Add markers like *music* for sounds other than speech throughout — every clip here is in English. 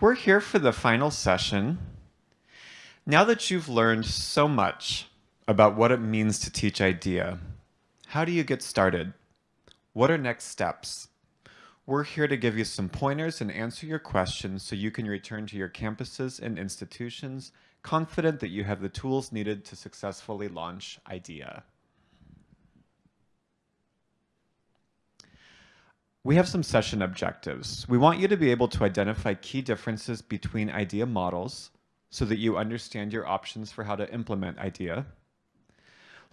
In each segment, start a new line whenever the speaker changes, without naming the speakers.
We're here for the final session. Now that you've learned so much about what it means to teach IDEA, how do you get started? What are next steps? We're here to give you some pointers and answer your questions so you can return to your campuses and institutions confident that you have the tools needed to successfully launch IDEA. We have some session objectives. We want you to be able to identify key differences between IDEA models so that you understand your options for how to implement IDEA.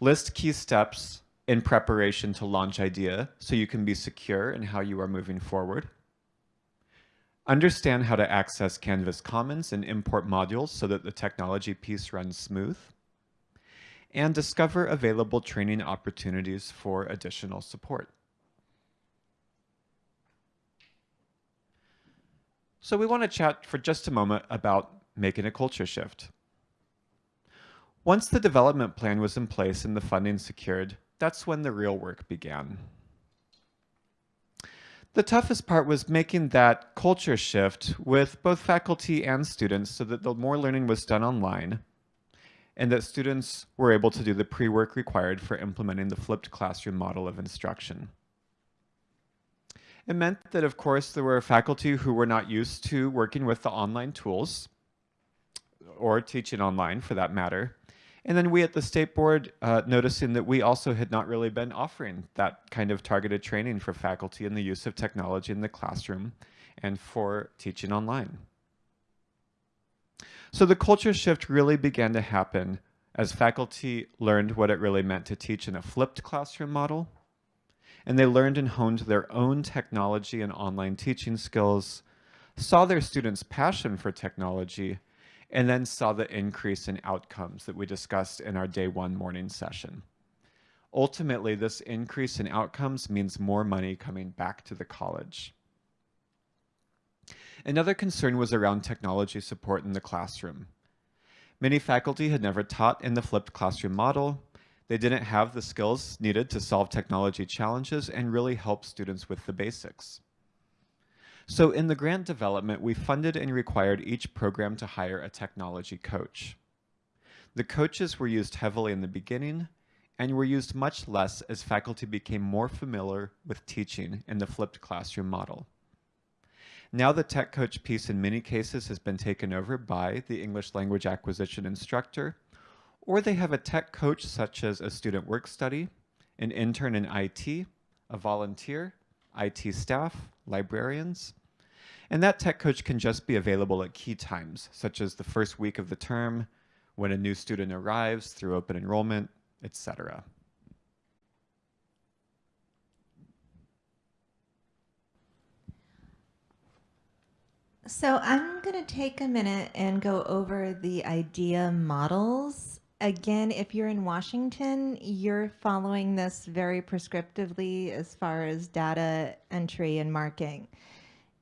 List key steps in preparation to launch IDEA so you can be secure in how you are moving forward. Understand how to access Canvas Commons and import modules so that the technology piece runs smooth. And discover available training opportunities for additional support. So we want to chat for just a moment about making a culture shift. Once the development plan was in place and the funding secured, that's when the real work began. The toughest part was making that culture shift with both faculty and students so that the more learning was done online and that students were able to do the pre-work required for implementing the flipped classroom model of instruction. It meant that, of course, there were faculty who were not used to working with the online tools or teaching online for that matter. And then we at the State Board uh, noticing that we also had not really been offering that kind of targeted training for faculty in the use of technology in the classroom and for teaching online. So the culture shift really began to happen as faculty learned what it really meant to teach in a flipped classroom model and they learned and honed their own technology and online teaching skills, saw their students' passion for technology, and then saw the increase in outcomes that we discussed in our day one morning session. Ultimately, this increase in outcomes means more money coming back to the college. Another concern was around technology support in the classroom. Many faculty had never taught in the flipped classroom model, they didn't have the skills needed to solve technology challenges and really help students with the basics. So in the grant development, we funded and required each program to hire a technology coach. The coaches were used heavily in the beginning and were used much less as faculty became more familiar with teaching in the flipped classroom model. Now the tech coach piece in many cases has been taken over by the English language acquisition instructor or they have a tech coach such as a student work study, an intern in IT, a volunteer, IT staff, librarians. And that tech coach can just be available at key times, such as the first week of the term, when a new student arrives through open enrollment, etc.
So I'm going to take a minute and go over the IDEA models again, if you're in Washington, you're following this very prescriptively as far as data entry and marking.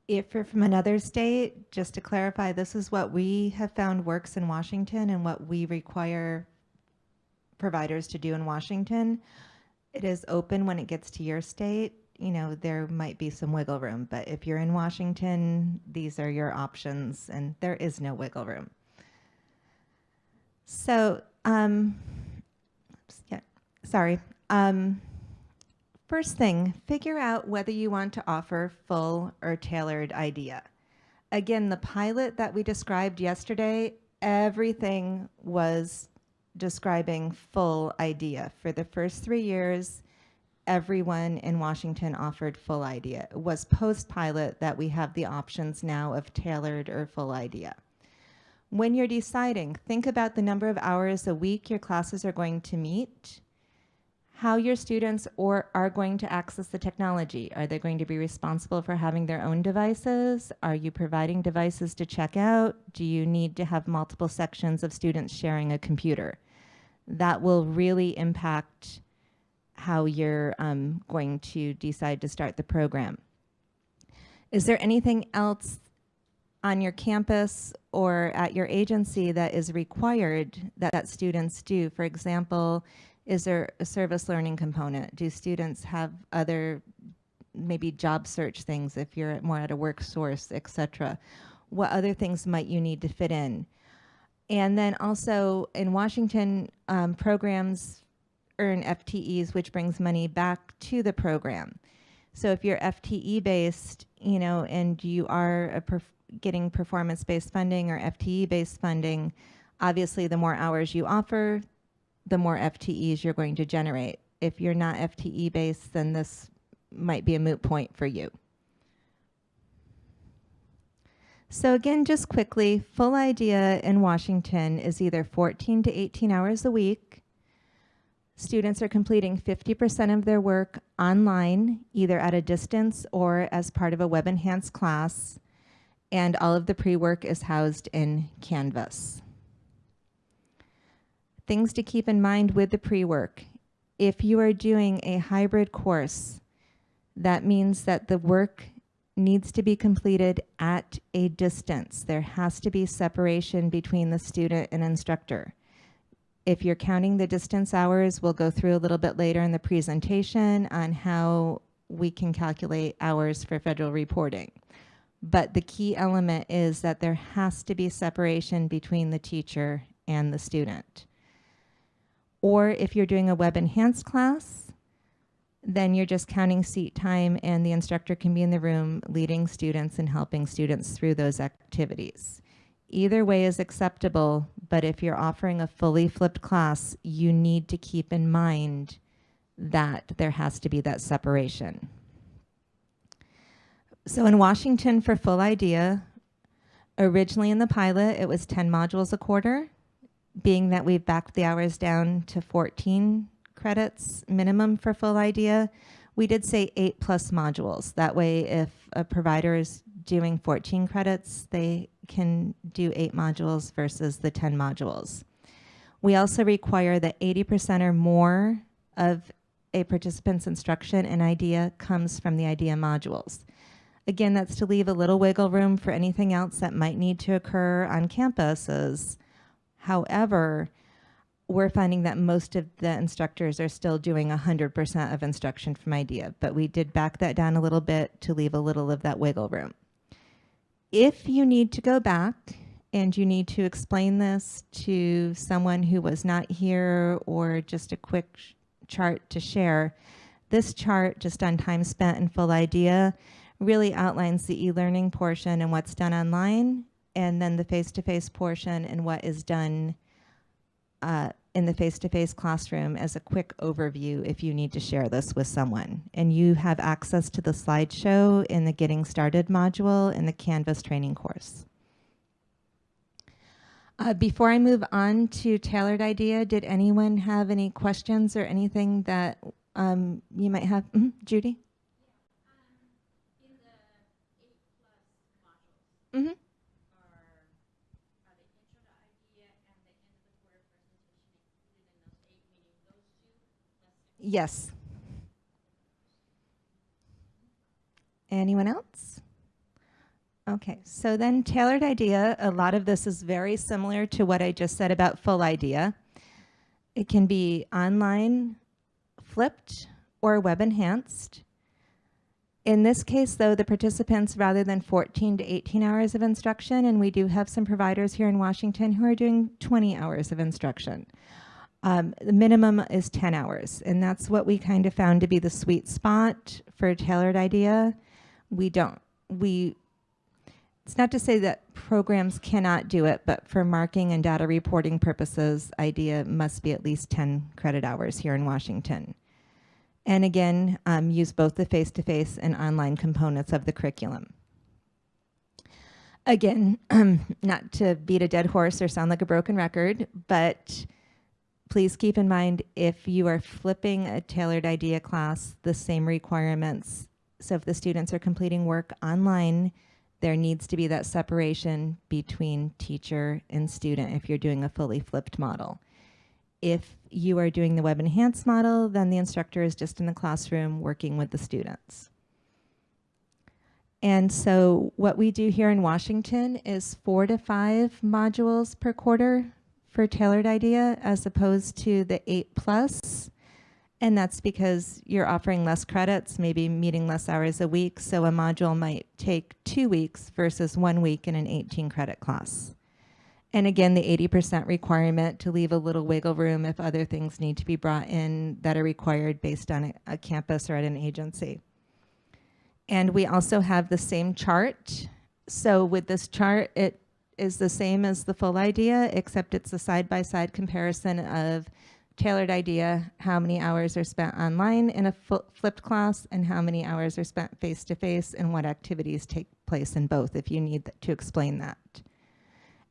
If you're from another state, just to clarify, this is what we have found works in Washington and what we require providers to do in Washington. It is open when it gets to your state. You know, there might be some wiggle room, but if you're in Washington, these are your options and there is no wiggle room. So um, yeah, sorry. Um, first thing, figure out whether you want to offer full or tailored IDEA. Again, the pilot that we described yesterday, everything was describing full IDEA. For the first three years, everyone in Washington offered full IDEA. It was post-pilot that we have the options now of tailored or full IDEA. When you're deciding, think about the number of hours a week your classes are going to meet, how your students or are going to access the technology. Are they going to be responsible for having their own devices? Are you providing devices to check out? Do you need to have multiple sections of students sharing a computer? That will really impact how you're um, going to decide to start the program. Is there anything else on your campus or at your agency that is required that, that students do? For example, is there a service learning component? Do students have other maybe job search things if you're more at a work source, et cetera? what other things might you need to fit in? And then also in Washington, um, programs earn FTEs, which brings money back to the program. So if you're FTE based, you know, and you are a getting performance based funding or FTE based funding, obviously the more hours you offer, the more FTEs you're going to generate. If you're not FTE based, then this might be a moot point for you. So again, just quickly, full IDEA in Washington is either 14 to 18 hours a week. Students are completing 50% of their work online, either at a distance or as part of a web enhanced class. And all of the pre-work is housed in Canvas. Things to keep in mind with the pre-work. If you are doing a hybrid course, that means that the work needs to be completed at a distance. There has to be separation between the student and instructor. If you're counting the distance hours, we'll go through a little bit later in the presentation on how we can calculate hours for federal reporting. But the key element is that there has to be separation between the teacher and the student. Or if you're doing a web enhanced class, then you're just counting seat time and the instructor can be in the room leading students and helping students through those activities. Either way is acceptable, but if you're offering a fully flipped class, you need to keep in mind that there has to be that separation. So in Washington for full IDEA, originally in the pilot, it was 10 modules a quarter. Being that we've backed the hours down to 14 credits minimum for full IDEA, we did say eight plus modules. That way, if a provider is doing 14 credits, they can do eight modules versus the 10 modules. We also require that 80% or more of a participant's instruction and IDEA comes from the IDEA modules. Again, that's to leave a little wiggle room for anything else that might need to occur on campuses. However, we're finding that most of the instructors are still doing 100% of instruction from IDEA, but we did back that down a little bit to leave a little of that wiggle room. If you need to go back and you need to explain this to someone who was not here or just a quick chart to share, this chart just on time spent and full IDEA really outlines the e-learning portion and what's done online and then the face-to-face -face portion and what is done uh, in the face-to-face -face classroom as a quick overview if you need to share this with someone. And you have access to the slideshow in the Getting Started module in the Canvas training course. Uh, before I move on to Tailored IDEA, did anyone have any questions or anything that um, you might have? Mm -hmm. Judy? Mm -hmm. Yes. Anyone else? Okay, so then tailored IDEA, a lot of this is very similar to what I just said about full IDEA. It can be online, flipped, or web enhanced. In this case, though, the participants, rather than 14 to 18 hours of instruction, and we do have some providers here in Washington who are doing 20 hours of instruction. Um, the minimum is 10 hours, and that's what we kind of found to be the sweet spot for a tailored IDEA. We don't, we, it's not to say that programs cannot do it, but for marking and data reporting purposes, IDEA must be at least 10 credit hours here in Washington. And again, um, use both the face-to-face -face and online components of the curriculum. Again, *clears throat* not to beat a dead horse or sound like a broken record, but please keep in mind if you are flipping a tailored IDEA class, the same requirements. So if the students are completing work online, there needs to be that separation between teacher and student if you're doing a fully flipped model. If you are doing the web enhanced model, then the instructor is just in the classroom working with the students. And so what we do here in Washington is four to five modules per quarter for tailored IDEA as opposed to the eight plus. And that's because you're offering less credits, maybe meeting less hours a week. So a module might take two weeks versus one week in an 18 credit class. And again, the 80% requirement to leave a little wiggle room if other things need to be brought in that are required based on a, a campus or at an agency. And we also have the same chart. So with this chart, it is the same as the full IDEA, except it's a side-by-side -side comparison of tailored IDEA, how many hours are spent online in a flipped class and how many hours are spent face-to-face -face and what activities take place in both if you need to explain that.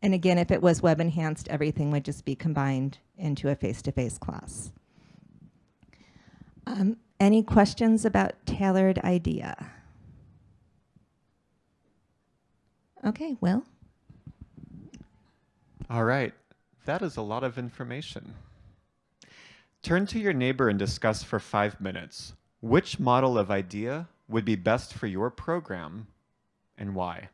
And again, if it was web enhanced, everything would just be combined into a face-to-face -face class. Um, any questions about tailored IDEA? Okay, Will?
All right, that is a lot of information. Turn to your neighbor and discuss for five minutes which model of IDEA would be best for your program and why.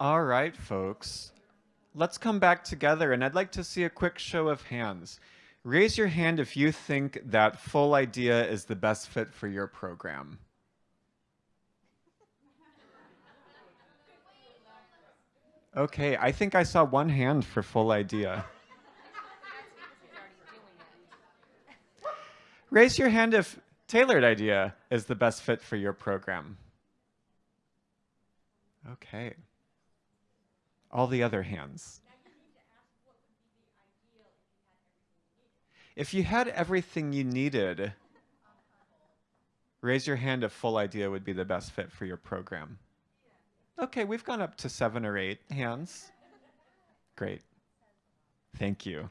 All right, folks. Let's come back together, and I'd like to see a quick show of hands. Raise your hand if you think that full IDEA is the best fit for your program. Okay, I think I saw one hand for full IDEA. Raise your hand if tailored IDEA is the best fit for your program. Okay all the other hands. If you had everything you needed, raise your hand if full IDEA would be the best fit for your program. Okay, we've gone up to seven or eight hands. Great. Thank you.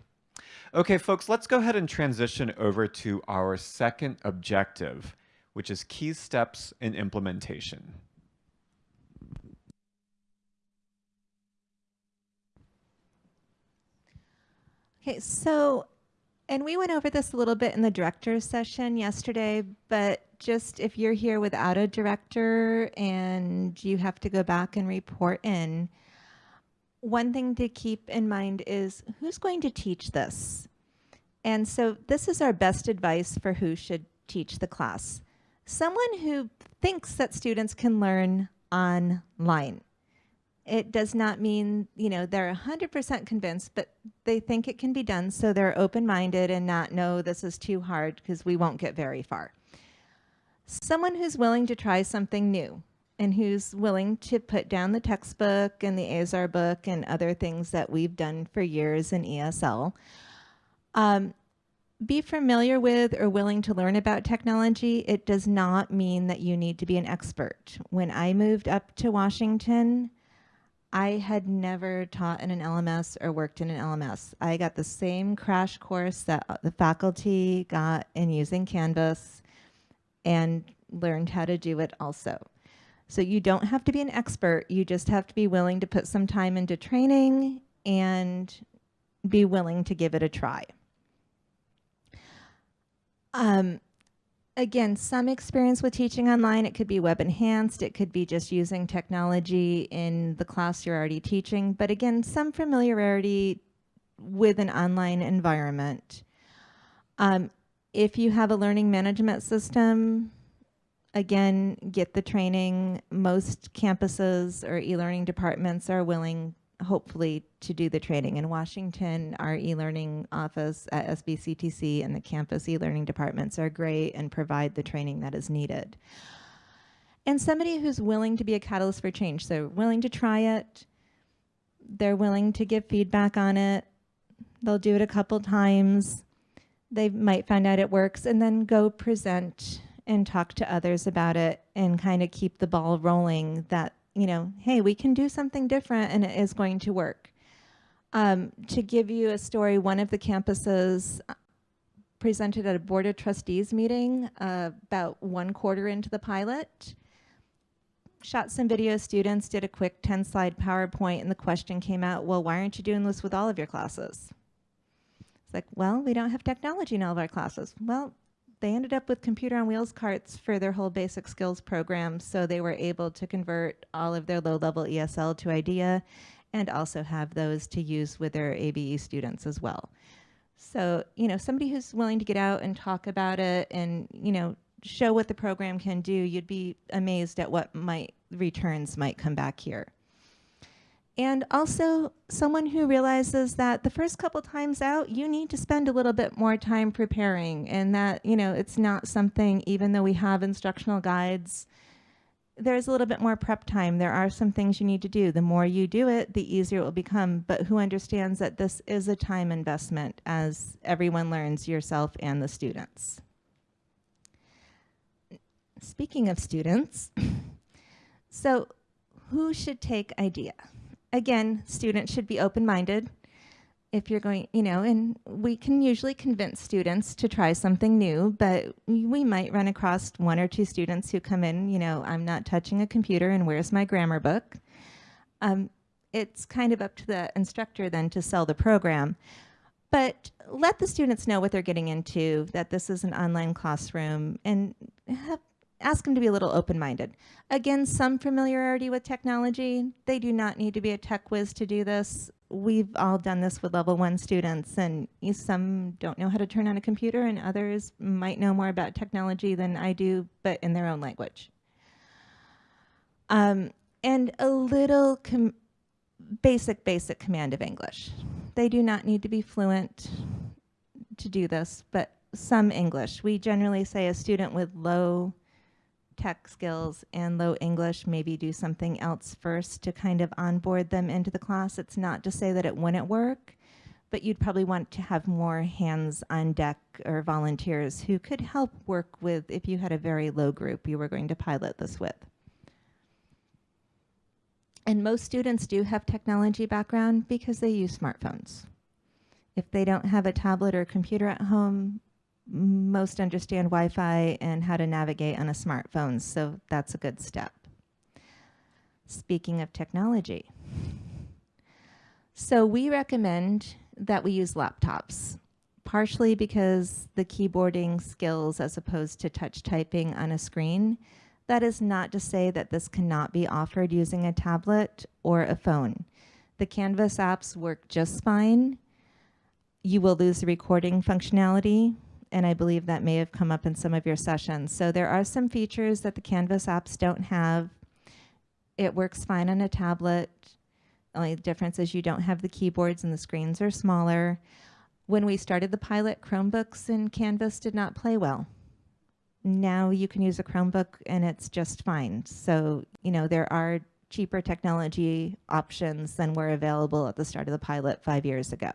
Okay, folks, let's go ahead and transition over to our second objective, which is key steps in implementation.
Okay, so, and we went over this a little bit in the director's session yesterday, but just if you're here without a director and you have to go back and report in, one thing to keep in mind is who's going to teach this? And so this is our best advice for who should teach the class. Someone who thinks that students can learn online it does not mean, you know, they're 100% convinced, but they think it can be done. So they're open-minded and not, no, this is too hard because we won't get very far. Someone who's willing to try something new and who's willing to put down the textbook and the Azar book and other things that we've done for years in ESL. Um, be familiar with or willing to learn about technology. It does not mean that you need to be an expert. When I moved up to Washington, I had never taught in an LMS or worked in an LMS. I got the same crash course that uh, the faculty got in using Canvas and learned how to do it also. So you don't have to be an expert, you just have to be willing to put some time into training and be willing to give it a try. Um, again, some experience with teaching online. It could be web enhanced. It could be just using technology in the class you're already teaching. But again, some familiarity with an online environment. Um, if you have a learning management system, again, get the training. Most campuses or e-learning departments are willing hopefully to do the training. In Washington, our e-learning office at SBCTC and the campus e-learning departments are great and provide the training that is needed. And somebody who's willing to be a catalyst for change, so willing to try it, they're willing to give feedback on it, they'll do it a couple times, they might find out it works and then go present and talk to others about it and kind of keep the ball rolling that, you know, hey, we can do something different and it is going to work. Um, to give you a story, one of the campuses uh, presented at a board of trustees meeting uh, about one quarter into the pilot, shot some video students, did a quick 10 slide PowerPoint and the question came out, well, why aren't you doing this with all of your classes? It's like, well, we don't have technology in all of our classes. Well, they ended up with computer on wheels carts for their whole basic skills program. So they were able to convert all of their low level ESL to IDEA and also have those to use with their ABE students as well. So, you know, somebody who's willing to get out and talk about it and, you know, show what the program can do, you'd be amazed at what might returns might come back here. And also someone who realizes that the first couple times out, you need to spend a little bit more time preparing and that, you know, it's not something, even though we have instructional guides, there's a little bit more prep time. There are some things you need to do. The more you do it, the easier it will become, but who understands that this is a time investment as everyone learns yourself and the students. Speaking of students, *laughs* so who should take IDEA? Again, students should be open-minded. If you're going, you know, and we can usually convince students to try something new, but we might run across one or two students who come in, you know, I'm not touching a computer and where's my grammar book? Um, it's kind of up to the instructor then to sell the program. But let the students know what they're getting into, that this is an online classroom, and have ask them to be a little open-minded. Again, some familiarity with technology. They do not need to be a tech whiz to do this. We've all done this with level one students and some don't know how to turn on a computer and others might know more about technology than I do, but in their own language. Um, and a little basic, basic command of English. They do not need to be fluent to do this, but some English. We generally say a student with low tech skills and low English, maybe do something else first to kind of onboard them into the class. It's not to say that it wouldn't work, but you'd probably want to have more hands on deck or volunteers who could help work with if you had a very low group you were going to pilot this with. And most students do have technology background because they use smartphones. If they don't have a tablet or computer at home, most understand Wi-Fi and how to navigate on a smartphone, so that's a good step. Speaking of technology, so we recommend that we use laptops, partially because the keyboarding skills as opposed to touch typing on a screen. That is not to say that this cannot be offered using a tablet or a phone. The Canvas apps work just fine. You will lose the recording functionality, and I believe that may have come up in some of your sessions. So there are some features that the Canvas apps don't have. It works fine on a tablet. The only difference is you don't have the keyboards and the screens are smaller. When we started the pilot, Chromebooks and Canvas did not play well. Now you can use a Chromebook and it's just fine. So, you know, there are cheaper technology options than were available at the start of the pilot five years ago.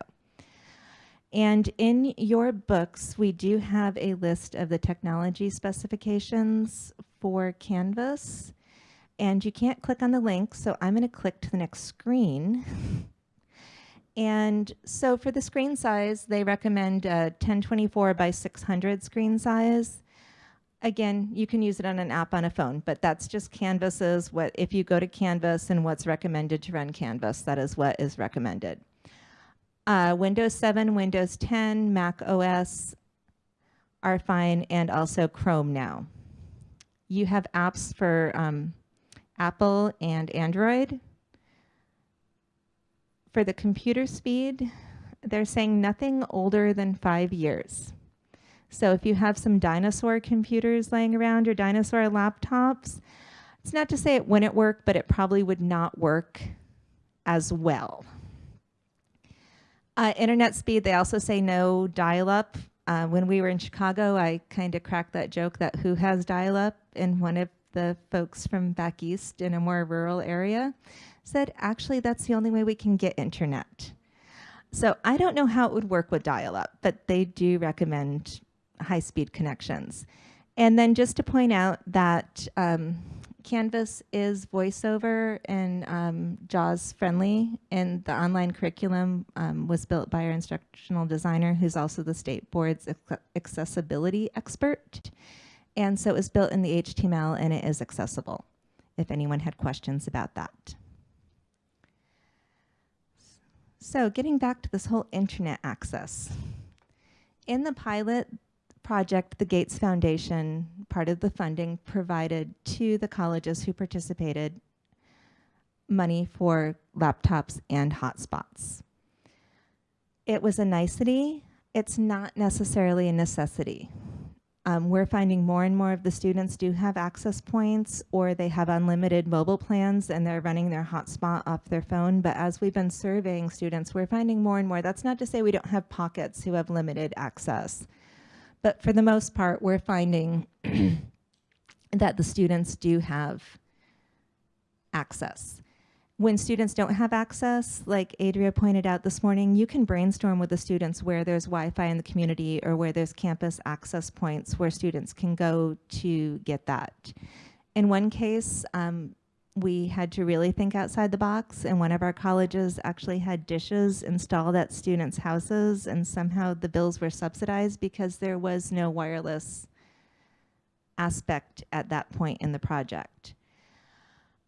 And in your books, we do have a list of the technology specifications for Canvas. And you can't click on the link, so I'm gonna click to the next screen. and so for the screen size, they recommend a 1024 by 600 screen size. Again, you can use it on an app on a phone, but that's just Canvas's, what, if you go to Canvas and what's recommended to run Canvas, that is what is recommended. Uh, Windows 7, Windows 10, Mac OS are fine, and also Chrome now. You have apps for um, Apple and Android. For the computer speed, they're saying nothing older than five years. So if you have some dinosaur computers laying around or dinosaur laptops, it's not to say it wouldn't work, but it probably would not work as well. Uh, internet speed, they also say no dial-up. Uh, when we were in Chicago, I kind of cracked that joke that who has dial-up, and one of the folks from back east in a more rural area said, actually, that's the only way we can get internet. So I don't know how it would work with dial-up, but they do recommend high-speed connections. And then just to point out that um, Canvas is voiceover and um, JAWS friendly, and the online curriculum um, was built by our instructional designer, who's also the state board's accessibility expert. And so it was built in the HTML and it is accessible if anyone had questions about that. So getting back to this whole internet access. In the pilot, project, the Gates Foundation, part of the funding, provided to the colleges who participated money for laptops and hotspots. It was a nicety. It's not necessarily a necessity. Um, we're finding more and more of the students do have access points or they have unlimited mobile plans and they're running their hotspot off their phone. But as we've been surveying students, we're finding more and more. That's not to say we don't have pockets who have limited access. But for the most part, we're finding *clears throat* that the students do have access. When students don't have access, like Adria pointed out this morning, you can brainstorm with the students where there's Wi-Fi in the community or where there's campus access points where students can go to get that. In one case, um, we had to really think outside the box and one of our colleges actually had dishes installed at students' houses and somehow the bills were subsidized because there was no wireless aspect at that point in the project.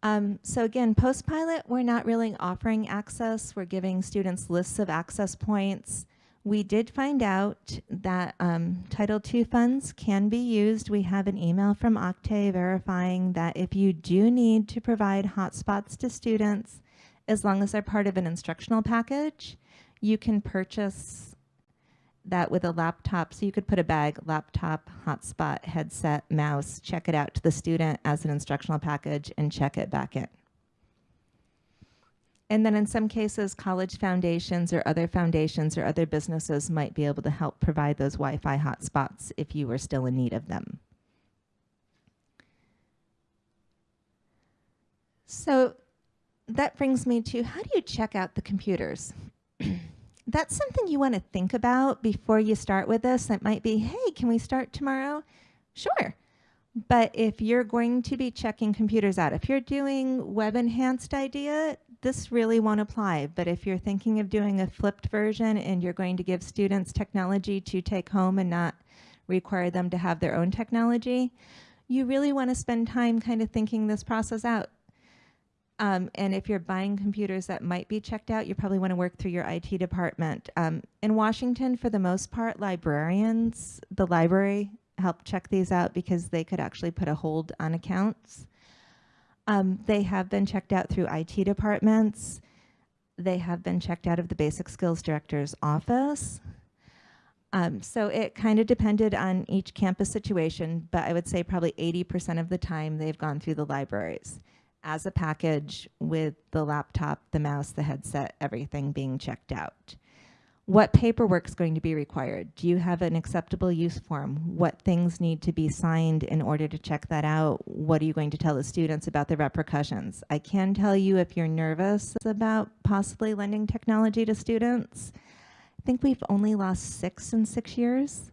Um, so again, post-pilot, we're not really offering access. We're giving students lists of access points. We did find out that um, Title II funds can be used. We have an email from OCTAE verifying that if you do need to provide hotspots to students, as long as they're part of an instructional package, you can purchase that with a laptop. So you could put a bag, laptop, hotspot, headset, mouse, check it out to the student as an instructional package and check it back in. And then in some cases, college foundations or other foundations or other businesses might be able to help provide those Wi-Fi hotspots if you were still in need of them. So that brings me to how do you check out the computers? *clears throat* That's something you want to think about before you start with this. That might be, hey, can we start tomorrow? Sure. But if you're going to be checking computers out, if you're doing web enhanced IDEA, this really won't apply, but if you're thinking of doing a flipped version and you're going to give students technology to take home and not require them to have their own technology, you really want to spend time kind of thinking this process out. Um, and if you're buying computers that might be checked out, you probably want to work through your IT department. Um, in Washington, for the most part, librarians, the library help check these out because they could actually put a hold on accounts. Um, they have been checked out through IT departments. They have been checked out of the Basic Skills Director's office. Um, so it kind of depended on each campus situation, but I would say probably 80% of the time they've gone through the libraries as a package with the laptop, the mouse, the headset, everything being checked out. What paperwork is going to be required? Do you have an acceptable use form? What things need to be signed in order to check that out? What are you going to tell the students about the repercussions? I can tell you if you're nervous about possibly lending technology to students, I think we've only lost six in six years.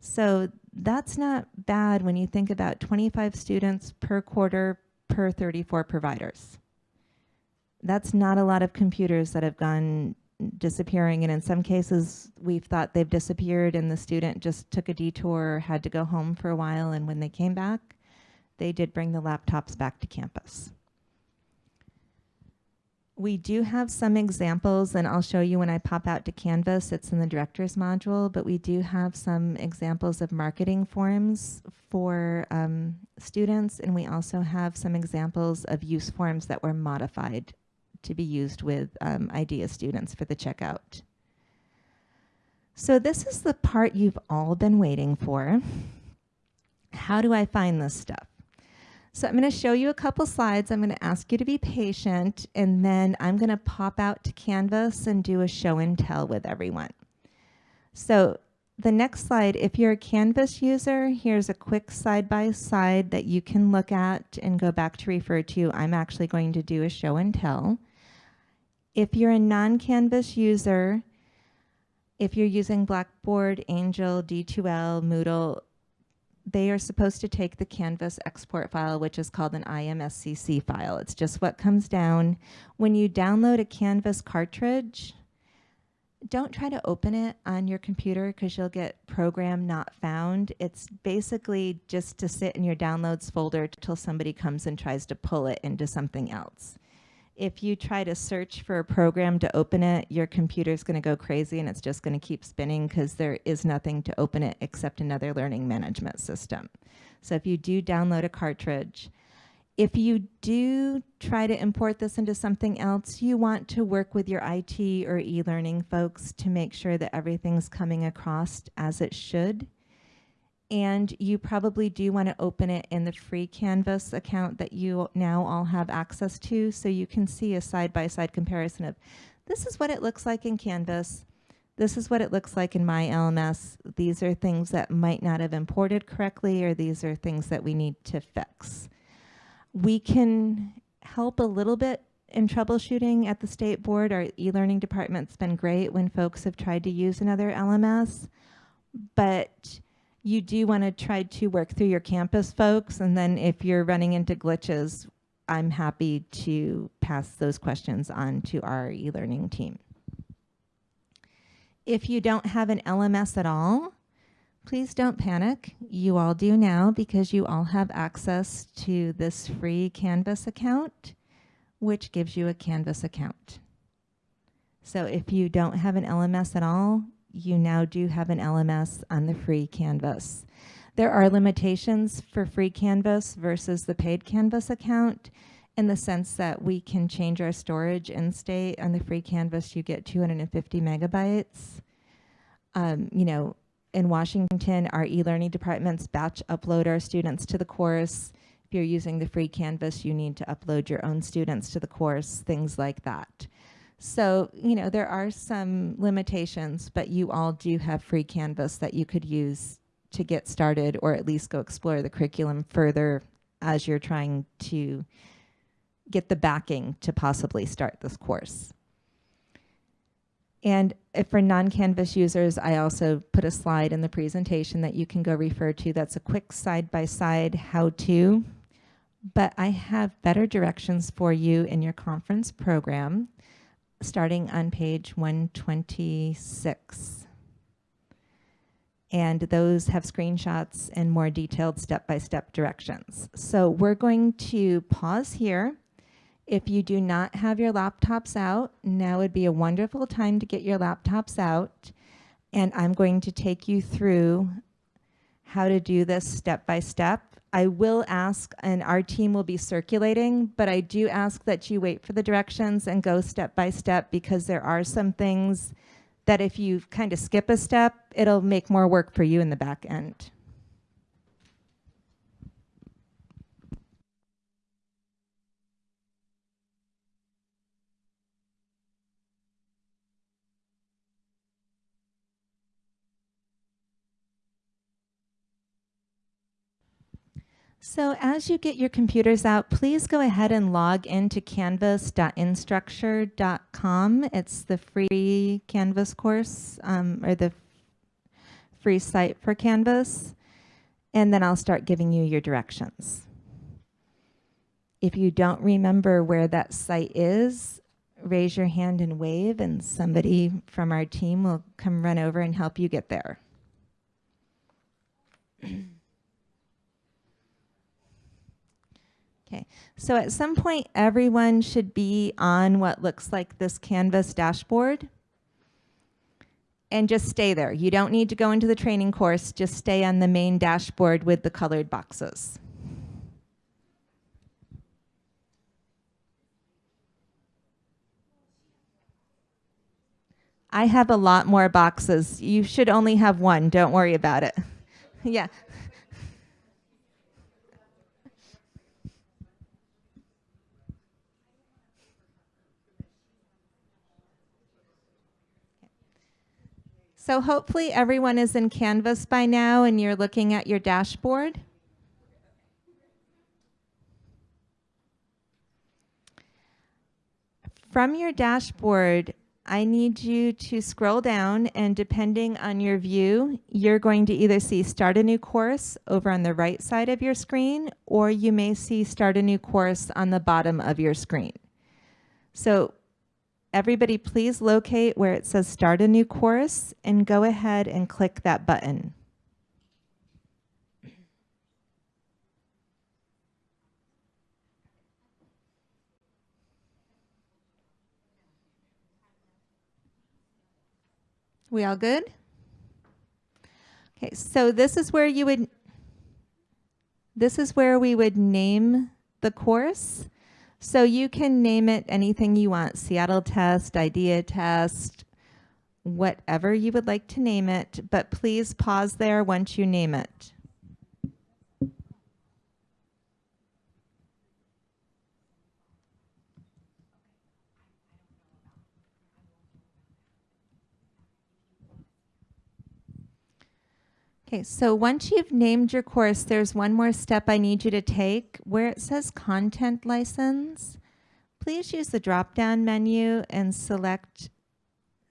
So that's not bad when you think about 25 students per quarter per 34 providers. That's not a lot of computers that have gone disappearing. And in some cases we've thought they've disappeared and the student just took a detour had to go home for a while. And when they came back they did bring the laptops back to campus. We do have some examples and I'll show you when I pop out to Canvas, it's in the director's module, but we do have some examples of marketing forms for um, students. And we also have some examples of use forms that were modified to be used with um, IDEA students for the checkout. So this is the part you've all been waiting for. How do I find this stuff? So I'm going to show you a couple slides. I'm going to ask you to be patient, and then I'm going to pop out to Canvas and do a show and tell with everyone. So the next slide, if you're a Canvas user, here's a quick side-by-side -side that you can look at and go back to refer to. I'm actually going to do a show and tell. If you're a non-Canvas user, if you're using Blackboard, Angel, D2L, Moodle, they are supposed to take the Canvas export file, which is called an IMSCC file. It's just what comes down. When you download a Canvas cartridge, don't try to open it on your computer because you'll get program not found. It's basically just to sit in your downloads folder until somebody comes and tries to pull it into something else. If you try to search for a program to open it, your computer's going to go crazy and it's just going to keep spinning because there is nothing to open it except another learning management system. So if you do download a cartridge, if you do try to import this into something else, you want to work with your IT or e-learning folks to make sure that everything's coming across as it should. And you probably do want to open it in the free Canvas account that you now all have access to so you can see a side-by-side -side comparison of this is what it looks like in Canvas, this is what it looks like in my LMS. These are things that might not have imported correctly or these are things that we need to fix we can help a little bit in troubleshooting at the state board. Our e-learning department's been great when folks have tried to use another LMS, but you do want to try to work through your campus folks, and then if you're running into glitches, I'm happy to pass those questions on to our e-learning team. If you don't have an LMS at all, Please don't panic. You all do now because you all have access to this free Canvas account, which gives you a Canvas account. So if you don't have an LMS at all, you now do have an LMS on the free Canvas. There are limitations for free Canvas versus the paid Canvas account in the sense that we can change our storage in state. On the free Canvas, you get 250 megabytes. Um, you know, in Washington, our e-learning departments batch upload our students to the course. If you're using the free Canvas, you need to upload your own students to the course, things like that. So, you know, there are some limitations, but you all do have free Canvas that you could use to get started or at least go explore the curriculum further as you're trying to get the backing to possibly start this course. And for non-Canvas users, I also put a slide in the presentation that you can go refer to. That's a quick side-by-side how-to. But I have better directions for you in your conference program, starting on page 126. And those have screenshots and more detailed step-by-step -step directions. So we're going to pause here if you do not have your laptops out, now would be a wonderful time to get your laptops out. And I'm going to take you through how to do this step by step. I will ask, and our team will be circulating, but I do ask that you wait for the directions and go step by step because there are some things that if you kind of skip a step, it'll make more work for you in the back end. So as you get your computers out, please go ahead and log into canvas.instructure.com. It's the free Canvas course um, or the free site for Canvas. And then I'll start giving you your directions. If you don't remember where that site is, raise your hand and wave and somebody from our team will come run over and help you get there. *clears throat* Okay, so at some point, everyone should be on what looks like this Canvas dashboard. And just stay there. You don't need to go into the training course, just stay on the main dashboard with the colored boxes. I have a lot more boxes. You should only have one, don't worry about it. *laughs* yeah, So hopefully everyone is in Canvas by now and you're looking at your dashboard. From your dashboard, I need you to scroll down and depending on your view, you're going to either see start a new course over on the right side of your screen, or you may see start a new course on the bottom of your screen. So everybody please locate where it says start a new course and go ahead and click that button. We all good? Okay, so this is where you would, this is where we would name the course. So you can name it anything you want, Seattle test, idea test, whatever you would like to name it, but please pause there once you name it. Okay, so once you've named your course, there's one more step I need you to take. Where it says content license, please use the drop-down menu and select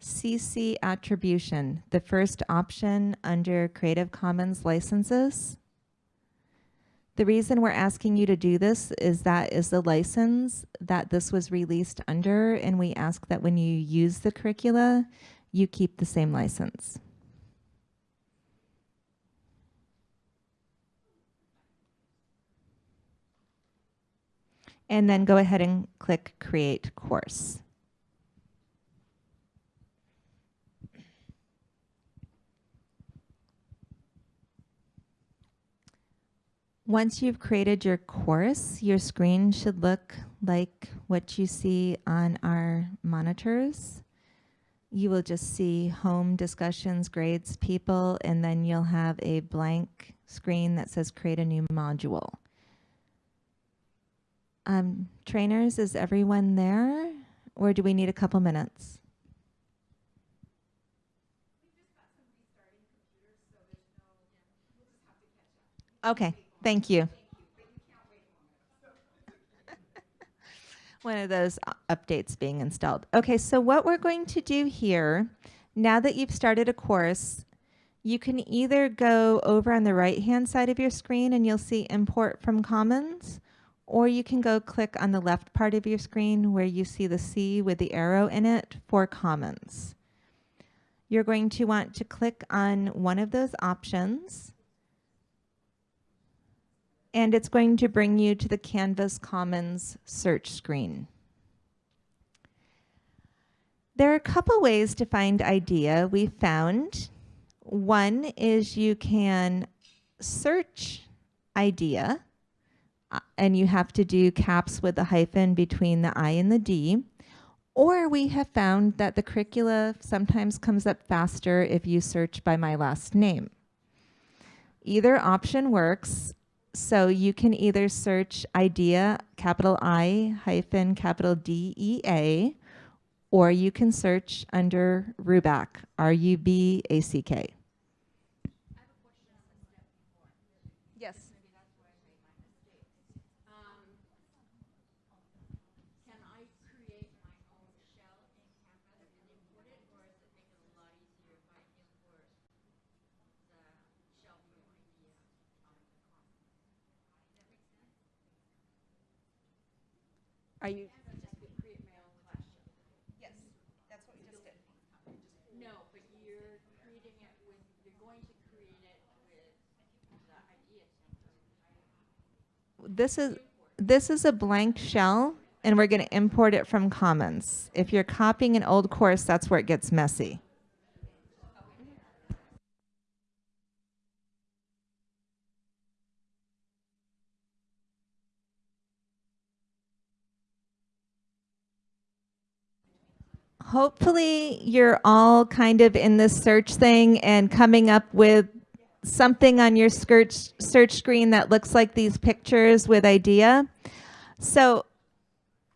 CC attribution, the first option under Creative Commons licenses. The reason we're asking you to do this is that is the license that this was released under, and we ask that when you use the curricula, you keep the same license. And then go ahead and click Create Course. Once you've created your course, your screen should look like what you see on our monitors. You will just see home, discussions, grades, people, and then you'll have a blank screen that says create a new module. Um, trainers, is everyone there? Or do we need a couple minutes? Okay, thank you. One of those updates being installed. Okay, so what we're going to do here, now that you've started a course, you can either go over on the right-hand side of your screen and you'll see import from Commons, or you can go click on the left part of your screen where you see the C with the arrow in it for Commons. You're going to want to click on one of those options and it's going to bring you to the Canvas Commons search screen. There are a couple ways to find IDEA we found. One is you can search IDEA Uh, and you have to do caps with a hyphen between the I and the D. Or we have found that the curricula sometimes comes up faster if you search by my last name. Either option works. So you can either search idea, capital I hyphen capital D E A, or you can search under Rubac, Ruback, R U B A C K. Are you? Yes, that's what we just did.
No, but you're creating it with, you're going to create it with the idea center.
This is this is a blank shell and we're going to import it from Commons. If you're copying an old course, that's where it gets messy. Hopefully you're all kind of in this search thing and coming up with something on your search, search screen that looks like these pictures with idea. So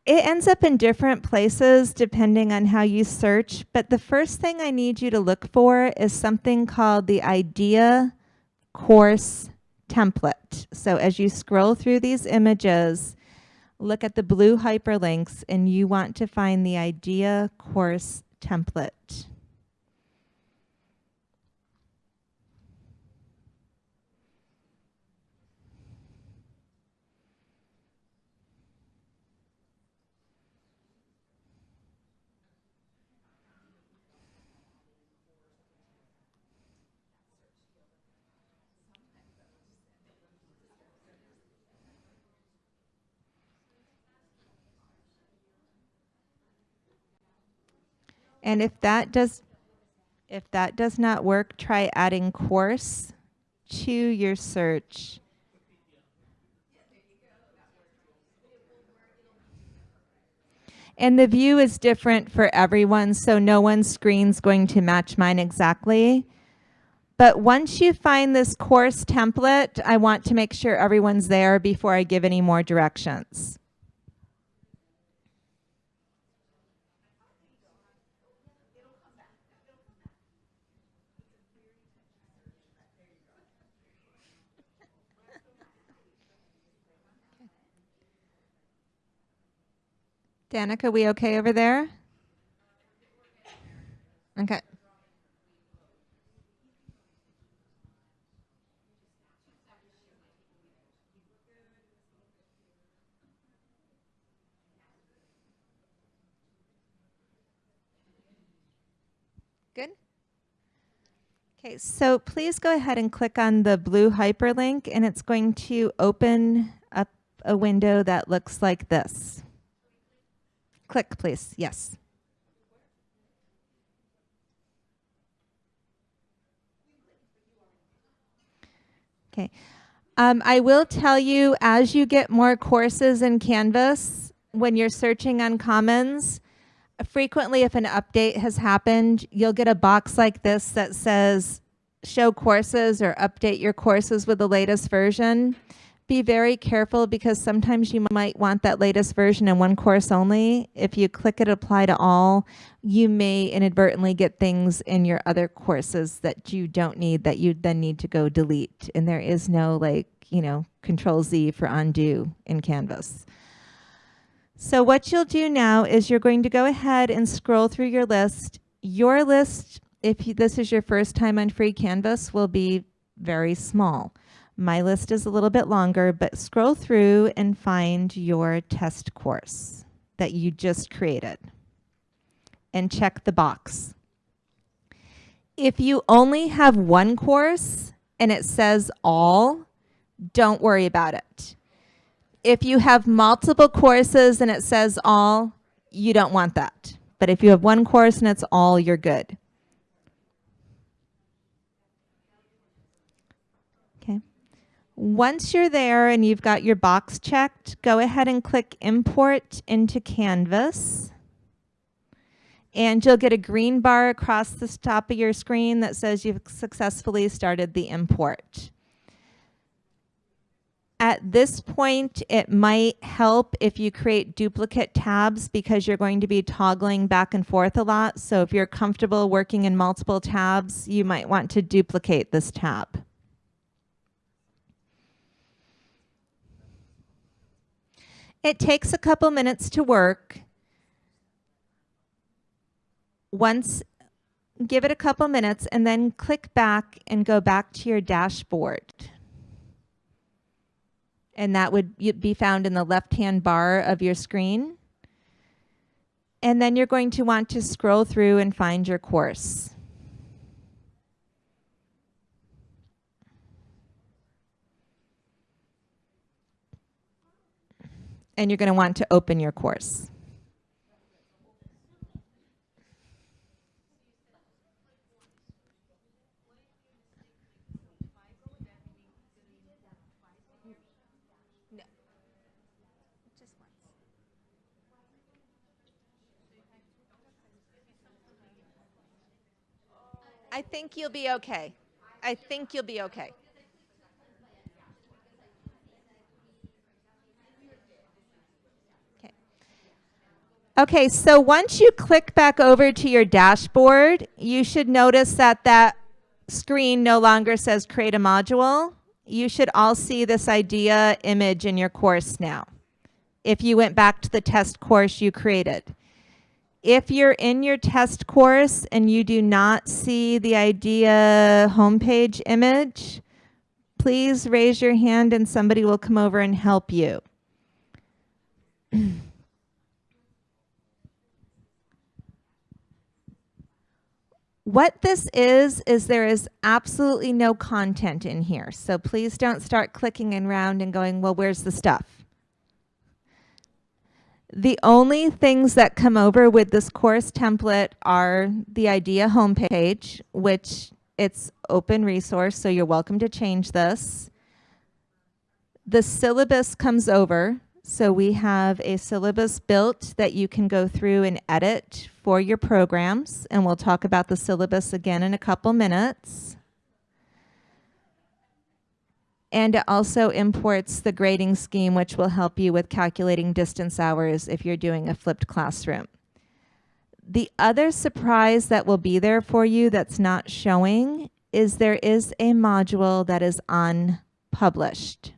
it ends up in different places depending on how you search, but the first thing I need you to look for is something called the idea course template. So as you scroll through these images, look at the blue hyperlinks and you want to find the idea course template. And if that does if that does not work, try adding course to your search. And the view is different for everyone, so no one's screen's going to match mine exactly. But once you find this course template, I want to make sure everyone's there before I give any more directions. Danica, we okay over there? Okay. Good? Okay, so please go ahead and click on the blue hyperlink and it's going to open up a window that looks like this. Click, please. Yes. Okay. Um, I will tell you as you get more courses in Canvas, when you're searching on Commons, frequently if an update has happened, you'll get a box like this that says show courses or update your courses with the latest version be very careful because sometimes you might want that latest version in one course only. If you click it apply to all, you may inadvertently get things in your other courses that you don't need that you then need to go delete. And there is no like, you know, control Z for undo in Canvas. So what you'll do now is you're going to go ahead and scroll through your list. Your list, if you, this is your first time on free Canvas, will be very small. My list is a little bit longer, but scroll through and find your test course that you just created and check the box. If you only have one course and it says all, don't worry about it. If you have multiple courses and it says all, you don't want that. But if you have one course and it's all, you're good. Once you're there and you've got your box checked, go ahead and click Import into Canvas. And you'll get a green bar across the top of your screen that says you've successfully started the import. At this point, it might help if you create duplicate tabs because you're going to be toggling back and forth a lot. So if you're comfortable working in multiple tabs, you might want to duplicate this tab. It takes a couple minutes to work. Once, give it a couple minutes and then click back and go back to your dashboard. And that would be found in the left-hand bar of your screen. And then you're going to want to scroll through and find your course. And you're going to want to open your course. I think you'll be okay. I think you'll be okay. Okay, so once you click back over to your dashboard, you should notice that that screen no longer says create a module. You should all see this idea image in your course now. If you went back to the test course you created. If you're in your test course and you do not see the idea homepage image, please raise your hand and somebody will come over and help you. *clears throat* What this is, is there is absolutely no content in here. So please don't start clicking around and going, well, where's the stuff? The only things that come over with this course template are the IDEA homepage, which it's open resource, so you're welcome to change this. The syllabus comes over, so we have a syllabus built that you can go through and edit for your programs, and we'll talk about the syllabus again in a couple minutes. And it also imports the grading scheme, which will help you with calculating distance hours if you're doing a flipped classroom. The other surprise that will be there for you that's not showing is there is a module that is unpublished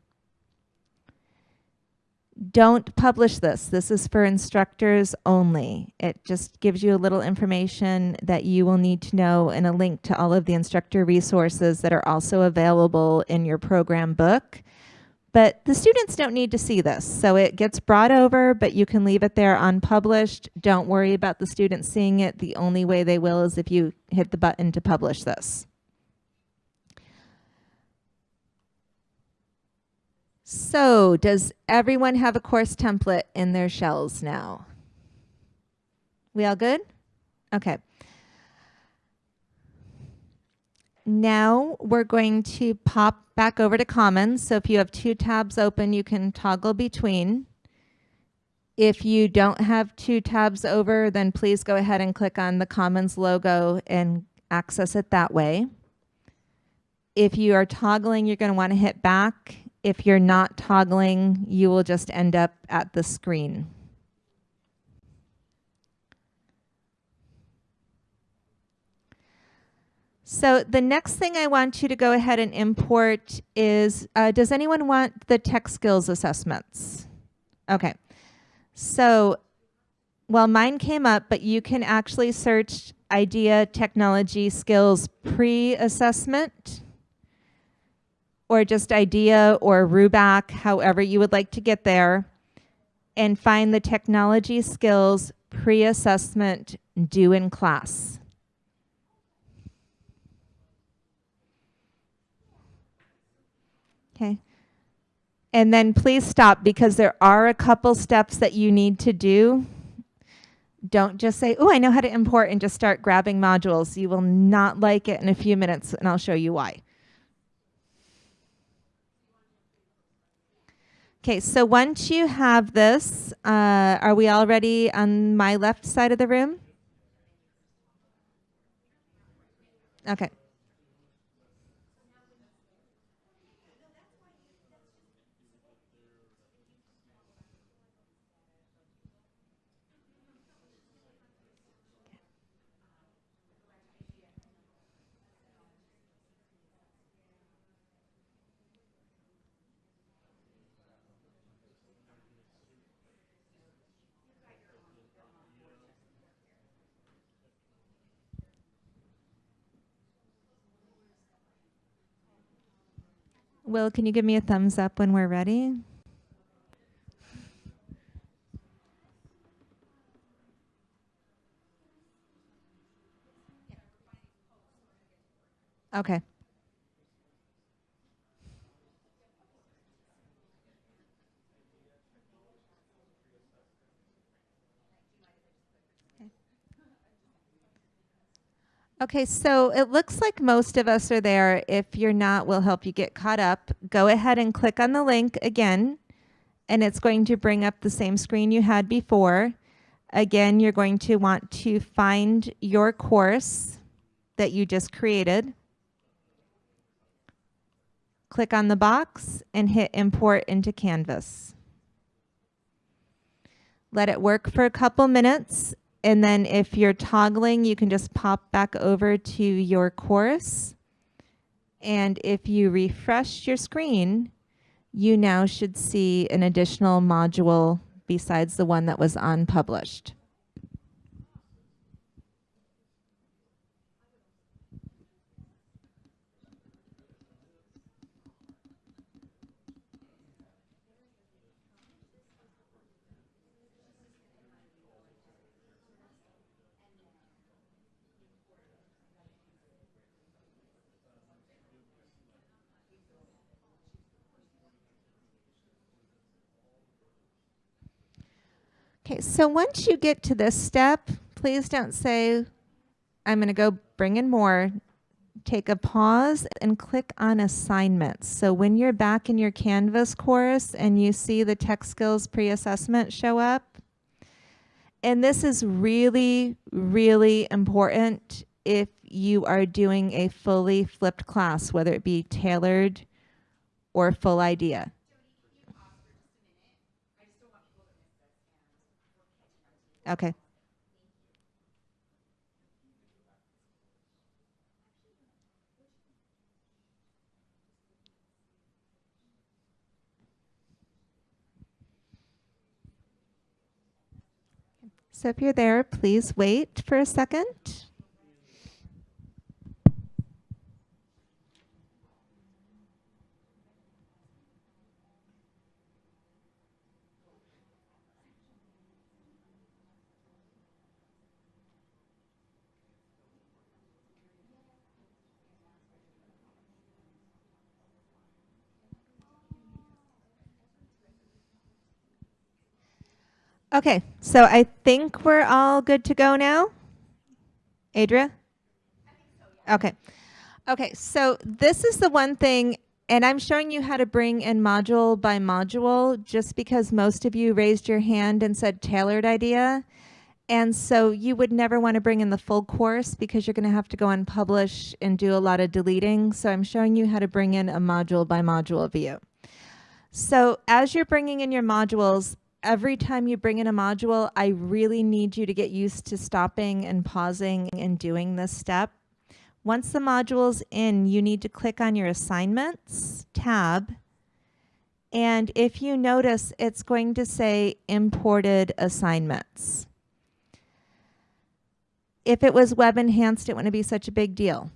don't publish this. This is for instructors only. It just gives you a little information that you will need to know and a link to all of the instructor resources that are also available in your program book. But the students don't need to see this. So it gets brought over, but you can leave it there unpublished. Don't worry about the students seeing it. The only way they will is if you hit the button to publish this. So does everyone have a course template in their shells now? We all good? Okay. Now we're going to pop back over to Commons. So if you have two tabs open, you can toggle between. If you don't have two tabs over, then please go ahead and click on the Commons logo and access it that way. If you are toggling, you're going to want to hit back if you're not toggling, you will just end up at the screen. So the next thing I want you to go ahead and import is, uh, does anyone want the tech skills assessments? Okay. So, well, mine came up, but you can actually search IDEA Technology Skills Pre-Assessment or just IDEA or RUBACK, however you would like to get there, and find the technology skills pre-assessment due in class. Okay. And then please stop because there are a couple steps that you need to do. Don't just say, oh, I know how to import and just start grabbing modules. You will not like it in a few minutes and I'll show you why. Okay, so once you have this, uh, are we already on my left side of the room? Okay. Will, can you give me a thumbs up when we're ready? Okay. Okay, so it looks like most of us are there. If you're not, we'll help you get caught up. Go ahead and click on the link again, and it's going to bring up the same screen you had before. Again, you're going to want to find your course that you just created. Click on the box and hit import into Canvas. let it work for a couple minutes, and then if you're toggling, you can just pop back over to your course. And if you refresh your screen, you now should see an additional module besides the one that was unpublished. Okay, so once you get to this step, please don't say, I'm going to go bring in more. Take a pause and click on assignments. So when you're back in your Canvas course and you see the tech skills pre-assessment show up, and this is really, really important if you are doing a fully flipped class, whether it be tailored or full idea. Okay. So if you're there, please wait for a second. Okay, so I think we're all good to go now. Adria? Okay. Okay, so this is the one thing, and I'm showing you how to bring in module by module just because most of you raised your hand and said tailored idea. And so you would never want to bring in the full course because you're going to have to go and publish and do a lot of deleting. So I'm showing you how to bring in a module by module view. So as you're bringing in your modules, every time you bring in a module, I really need you to get used to stopping and pausing and doing this step. Once the module's in, you need to click on your assignments tab. And if you notice, it's going to say imported assignments. If it was web enhanced, it wouldn't be such a big deal.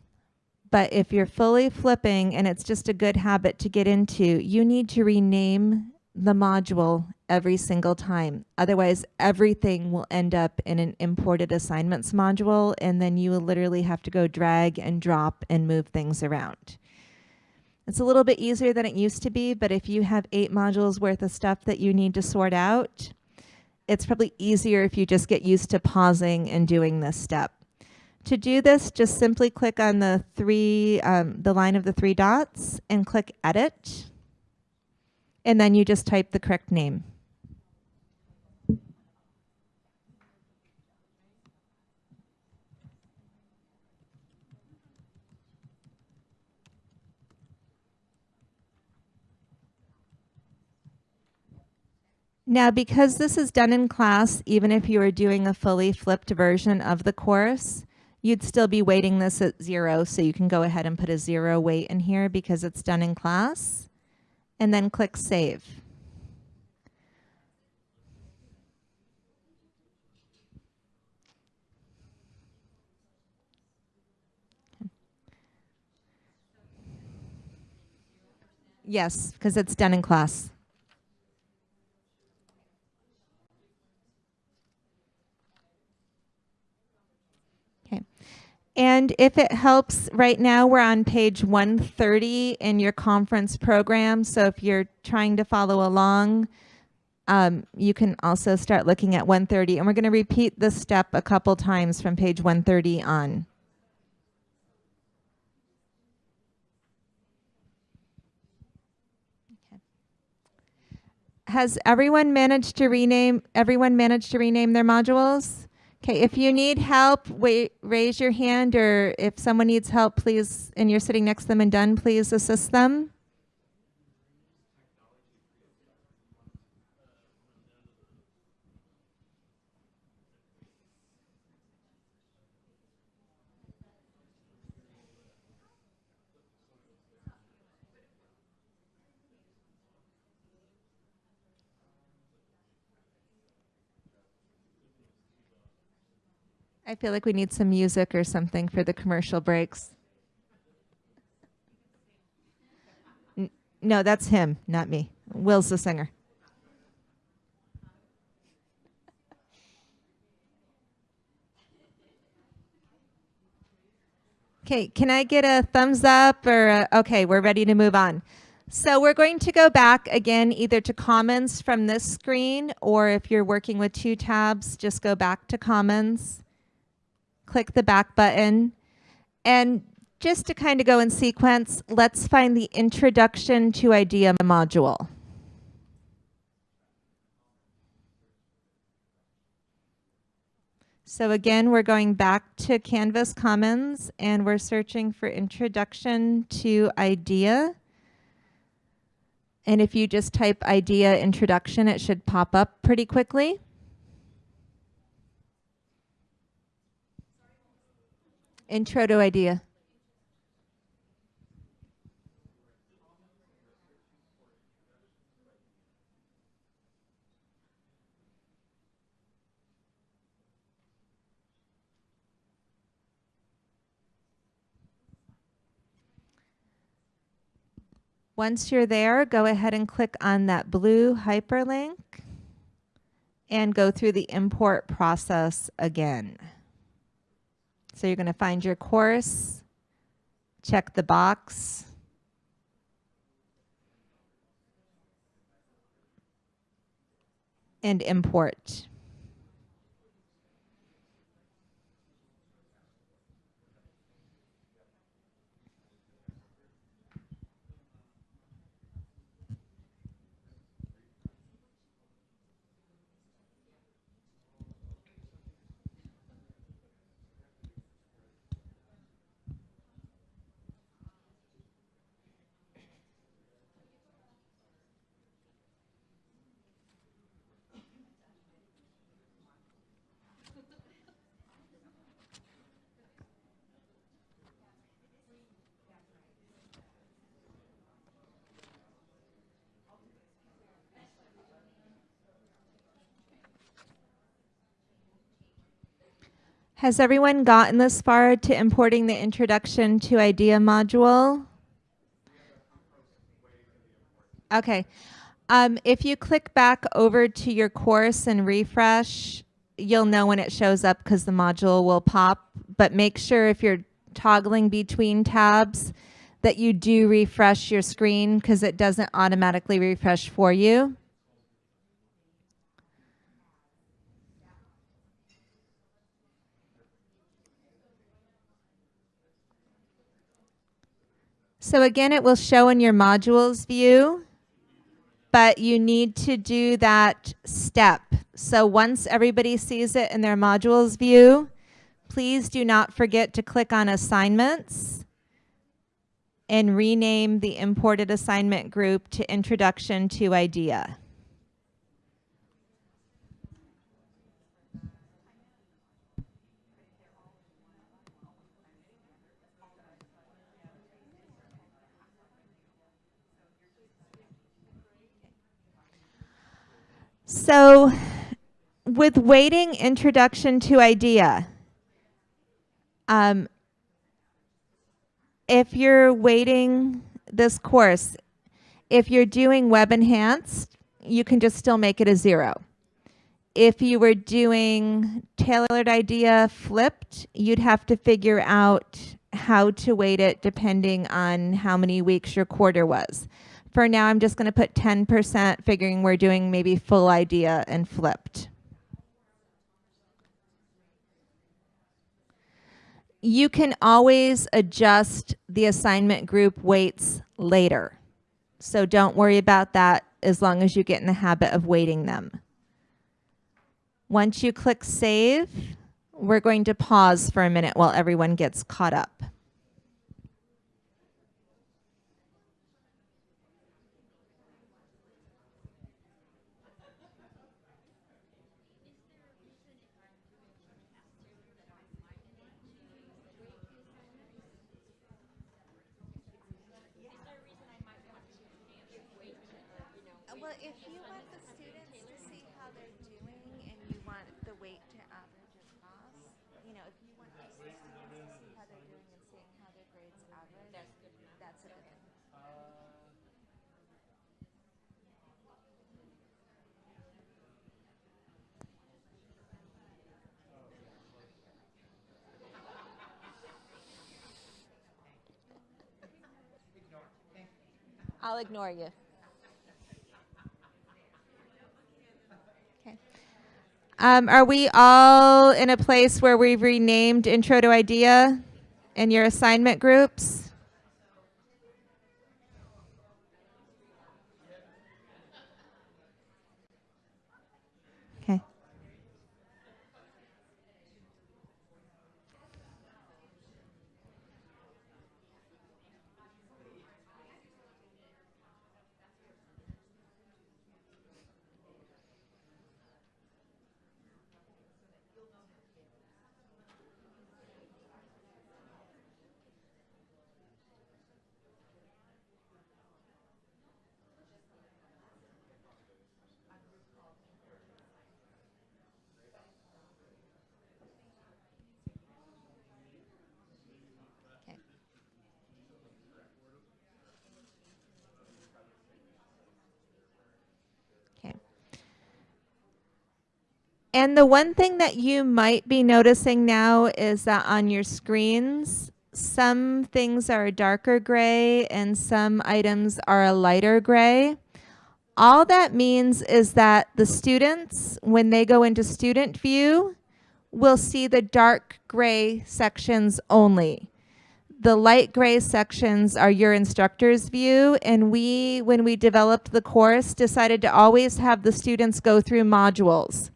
But if you're fully flipping and it's just a good habit to get into, you need to rename the module every single time. Otherwise, everything will end up in an imported assignments module, and then you will literally have to go drag and drop and move things around. It's a little bit easier than it used to be, but if you have eight modules worth of stuff that you need to sort out, it's probably easier if you just get used to pausing and doing this step. To do this, just simply click on the three, um, the line of the three dots and click Edit and then you just type the correct name. Now, because this is done in class, even if you were doing a fully flipped version of the course, you'd still be weighting this at zero. So you can go ahead and put a zero weight in here because it's done in class and then click Save. Yes, because it's done in class. And if it helps, right now we're on page 130 in your conference program. So if you're trying to follow along, um, you can also start looking at 130. And we're going to repeat this step a couple times from page 130 on. Has everyone managed to rename, everyone managed to rename their modules? Okay, if you need help, wait, raise your hand, or if someone needs help, please, and you're sitting next to them and done, please assist them. I feel like we need some music or something for the commercial breaks. N- no, that's him, not me. Will's the singer. Okay, can I get a thumbs up or a, okay, we're ready to move on. So we're going to go back again either to Commons from this screen or if you're working with two tabs, just go back to Commons, click the back button, and just to kind of go in sequence, let's find the Introduction to IDEA module. So again, we're going back to Canvas Commons and we're searching for Introduction to IDEA. And if you just type IDEA Introduction, it should pop up pretty quickly. Intro to IDEA. Once you're there, go ahead and click on that blue hyperlink and go through the import process again. So you're going to find your course, check the box, and import. Has everyone gotten this far to importing the Introduction to IDEA module? Okay. Um, if you click back over to your course and refresh, you'll know when it shows up because the module will pop. But make sure if you're toggling between tabs that you do refresh your screen because it doesn't automatically refresh for you. So again, it will show in your modules view, but you need to do that step. So once everybody sees it in their modules view, please do not forget to click on assignments and rename the imported assignment group to Introduction to IDEA. So with weighting introduction to idea, um, if you're weighting this course, if you're doing web enhanced, you can just still make it a zero. If you were doing tailored idea flipped, you'd have to figure out how to weight it depending on how many weeks your quarter was. For now, I'm just going to put 10%, figuring we're doing maybe full idea and flipped. You can always adjust the assignment group weights later. So don't worry about that as long as you get in the habit of weighting them. Once you click save, we're going to pause for a minute while everyone gets caught up. if you want the students to see how they're doing and you want the weight to average across, you know, if you want the students to see how they're doing and seeing how their grades average, that's, a good.
I'll ignore you.
Um, are we all in a place where we've renamed Intro to Idea in your assignment groups? Okay. Okay. And the one thing that you might be noticing now is that on your screens, some things are a darker gray and some items are a lighter gray. All that means is that the students, when they go into student view, will see the dark gray sections only. The light gray sections are your instructor's view, and we, when we developed the course, decided to always have the students go through modules.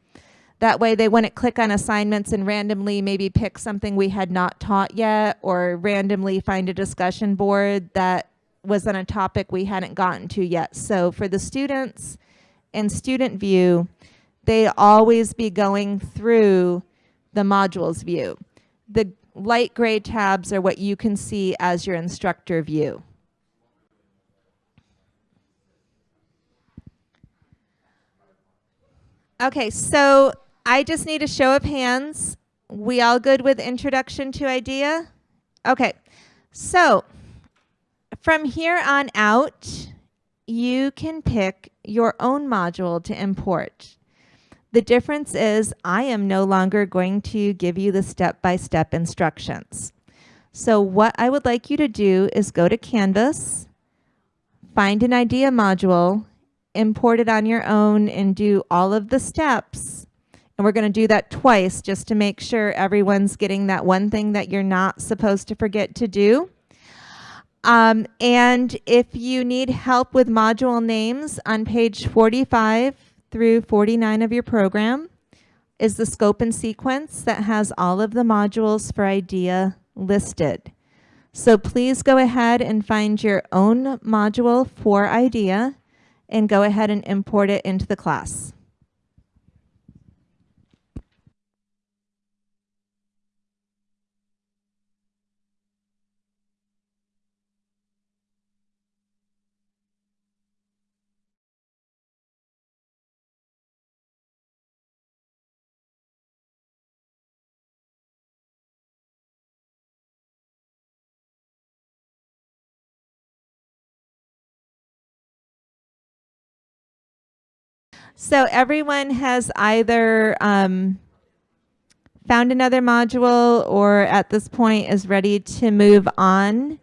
That way they wouldn't click on assignments and randomly maybe pick something we had not taught yet or randomly find a discussion board that was on a topic we hadn't gotten to yet. So for the students in student view, they always be going through the modules view. The light gray tabs are what you can see as your instructor view. Okay, so I just need a show of hands. We all good with introduction to idea? Okay, so from here on out, you can pick your own module to import. The difference is I am no longer going to give you the step-by-step -step instructions. So what I would like you to do is go to Canvas, find an idea module, import it on your own and do all of the steps. And we're going to do that twice just to make sure everyone's getting that one thing that you're not supposed to forget to do. Um, and if you need help with module names on page 45 through 49 of your program is the scope and sequence that has all of the modules for IDEA listed. So please go ahead and find your own module for IDEA and go ahead and import it into the class. So everyone has either um, found another module or at this point is ready to move on.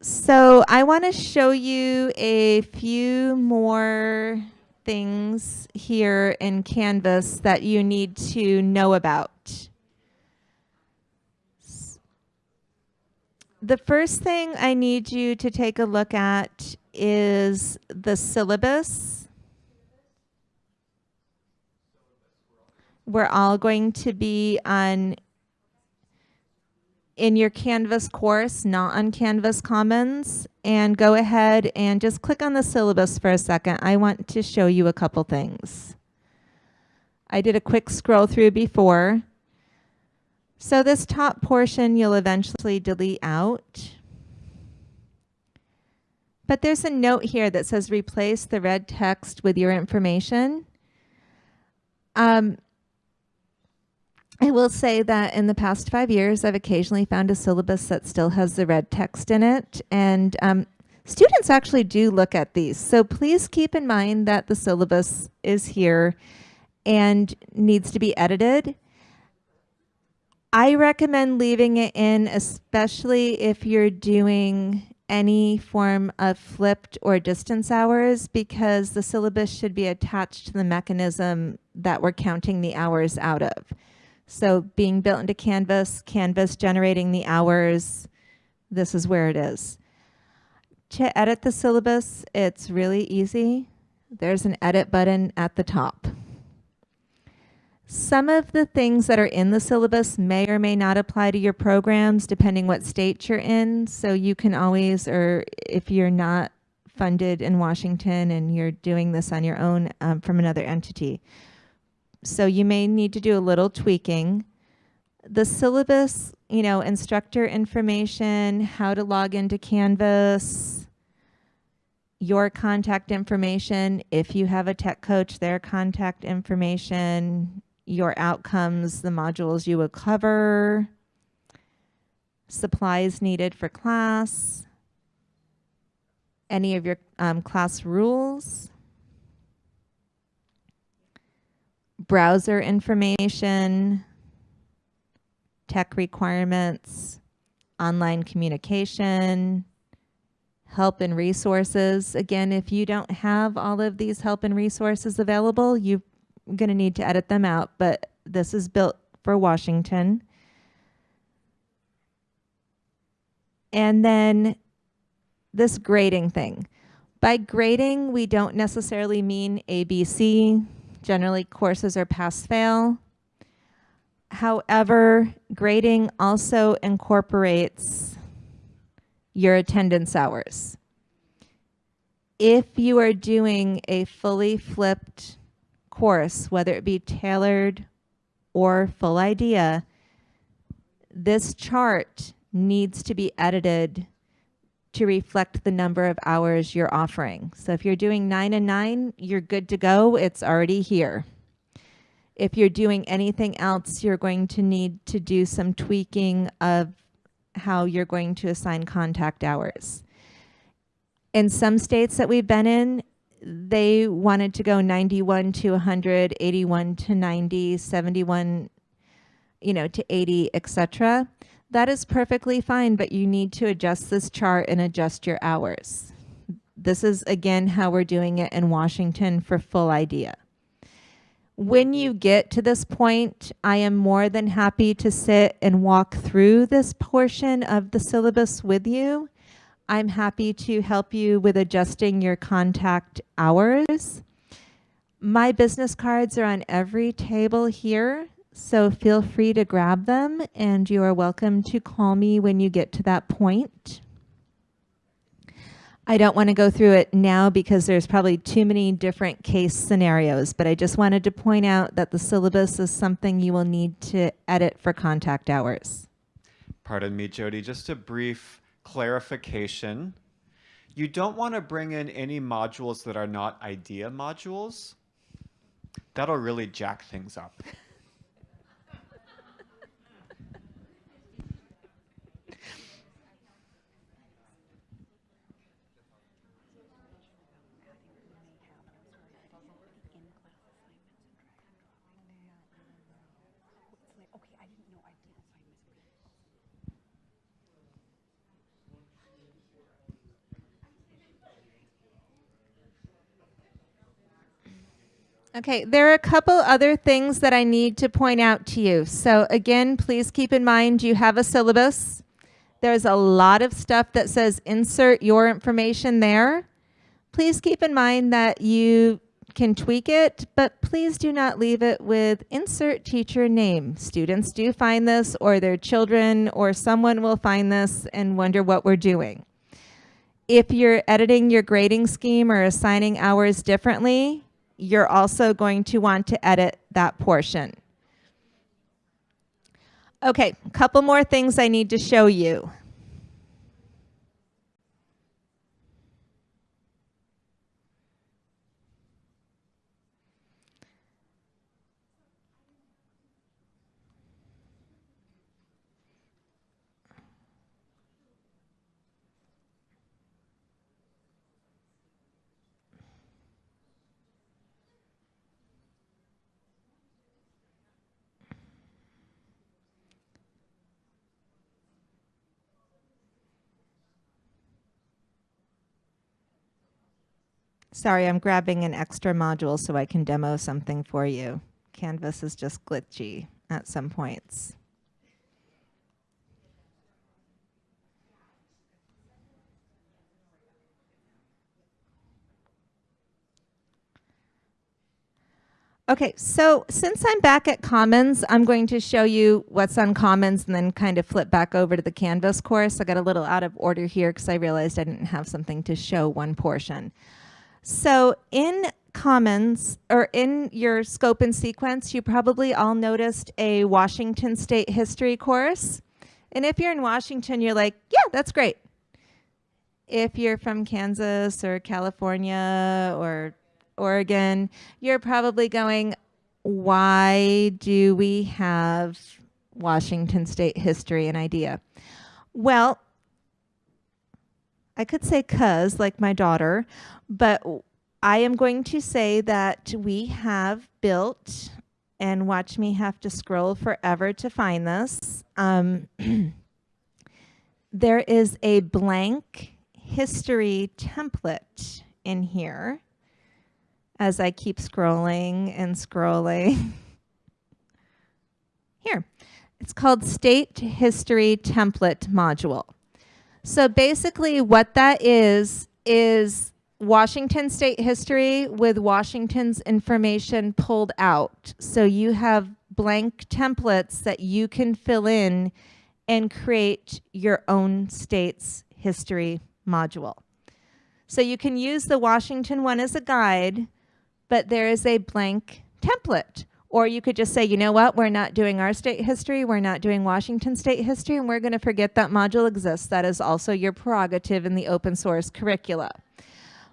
So I want to show you a few more things here in Canvas that you need to know about. The first thing I need you to take a look at is the syllabus. We're all going to be on in your Canvas course, not on Canvas Commons, and go ahead and just click on the syllabus for a second. I want to show you a couple things. I did a quick scroll through before. So this top portion you'll eventually delete out. But there's a note here that says replace the red text with your information. Um, I will say that in the past five years, I've occasionally found a syllabus that still has the red text in it. And um, students actually do look at these. So please keep in mind that the syllabus is here and needs to be edited. I recommend leaving it in, especially if you're doing any form of flipped or distance hours because the syllabus should be attached to the mechanism that we're counting the hours out of. So being built into Canvas, Canvas generating the hours, this is where it is. To edit the syllabus, it's really easy. There's an edit button at the top. Some of the things that are in the syllabus may or may not apply to your programs depending what state you're in. So you can always, or if you're not funded in Washington and you're doing this on your own um, from another entity. So you may need to do a little tweaking. The syllabus, you know, instructor information, how to log into Canvas, your contact information, if you have a tech coach, their contact information, your outcomes, the modules you would cover, supplies needed for class, any of your um, class rules, browser information, tech requirements, online communication, help and resources. Again, if you don't have all of these help and resources available, you're going to need to edit them out, but this is built for Washington. And then this grading thing. By grading, we don't necessarily mean ABC. Generally, courses are pass-fail. However, grading also incorporates your attendance hours. If you are doing a fully flipped course, whether it be tailored or full IDEA, this chart needs to be edited to reflect the number of hours you're offering. So if you're doing nine and nine, you're good to go. It's already here. If you're doing anything else, you're going to need to do some tweaking of how you're going to assign contact hours. In some states that we've been in, they wanted to go 91 to 100, 81 to 90, 71, you know, to 80, etc. That is perfectly fine, but you need to adjust this chart and adjust your hours. This is, again, how we're doing it in Washington for full IDEA. When you get to this point, I am more than happy to sit and walk through this portion of the syllabus with you. I'm happy to help you with adjusting your contact hours. My business cards are on every table here. So feel free to grab them and you are welcome to call me when you get to that point. I don't want to go through it now because there's probably too many different case scenarios, but I just wanted to point out that the syllabus is something you will need to edit for contact hours.
Pardon me, Jody, just a brief clarification. You don't want to bring in any modules that are not IDEA modules. That'll really jack things up. *laughs*
Okay, there are a couple other things that I need to point out to you. So again, please keep in mind you have a syllabus. There's a lot of stuff that says insert your information there. Please keep in mind that you can tweak it, but please do not leave it with insert teacher name. Students do find this or their children or someone will find this and wonder what we're doing. If you're editing your grading scheme or assigning hours differently, you're also going to want to edit that portion. Okay, couple more things I need to show you. Sorry, I'm grabbing an extra module so I can demo something for you. Canvas is just glitchy at some points. Okay, so since I'm back at Commons, I'm going to show you what's on Commons and then kind of flip back over to the Canvas course. I got a little out of order here because I realized I didn't have something to show one portion. So in Commons, or in your scope and sequence, you probably all noticed a Washington State history course. And if you're in Washington, you're like, yeah, that's great. If you're from Kansas or California or Oregon, you're probably going, why do we have Washington State history and IDEA? Well, I could say cuz, like my daughter, but I am going to say that we have built, and watch me have to scroll forever to find this. Um, *clears throat* there is a blank history template in here as I keep scrolling and scrolling. *laughs* Here, it's called State History Template Module. So basically what that is, is Washington state history with Washington's information pulled out. So you have blank templates that you can fill in and create your own state's history module. So you can use the Washington one as a guide, but there is a blank template. Or you could just say, you know what, we're not doing our state history, we're not doing Washington state history, and we're going to forget that module exists. That is also your prerogative in the open source curricula.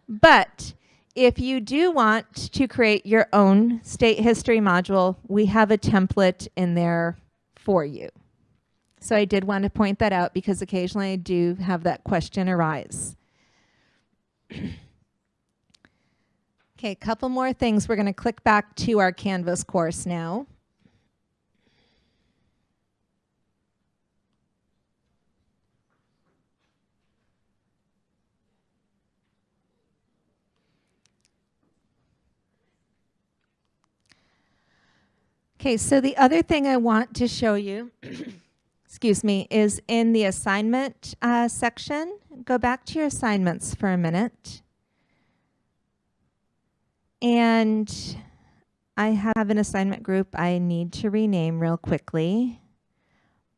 But if you do want to create your own state history module, we have a template in there for you. So I did want to point that out because occasionally I do have that question arise. *clears throat* Okay, a couple more things. We're going to click back to our Canvas course now. Okay, so the other thing I want to show you, *clears throat* excuse me, is in the assignment uh, section. Go back to your assignments for a minute. And I have an assignment group I need to rename real quickly.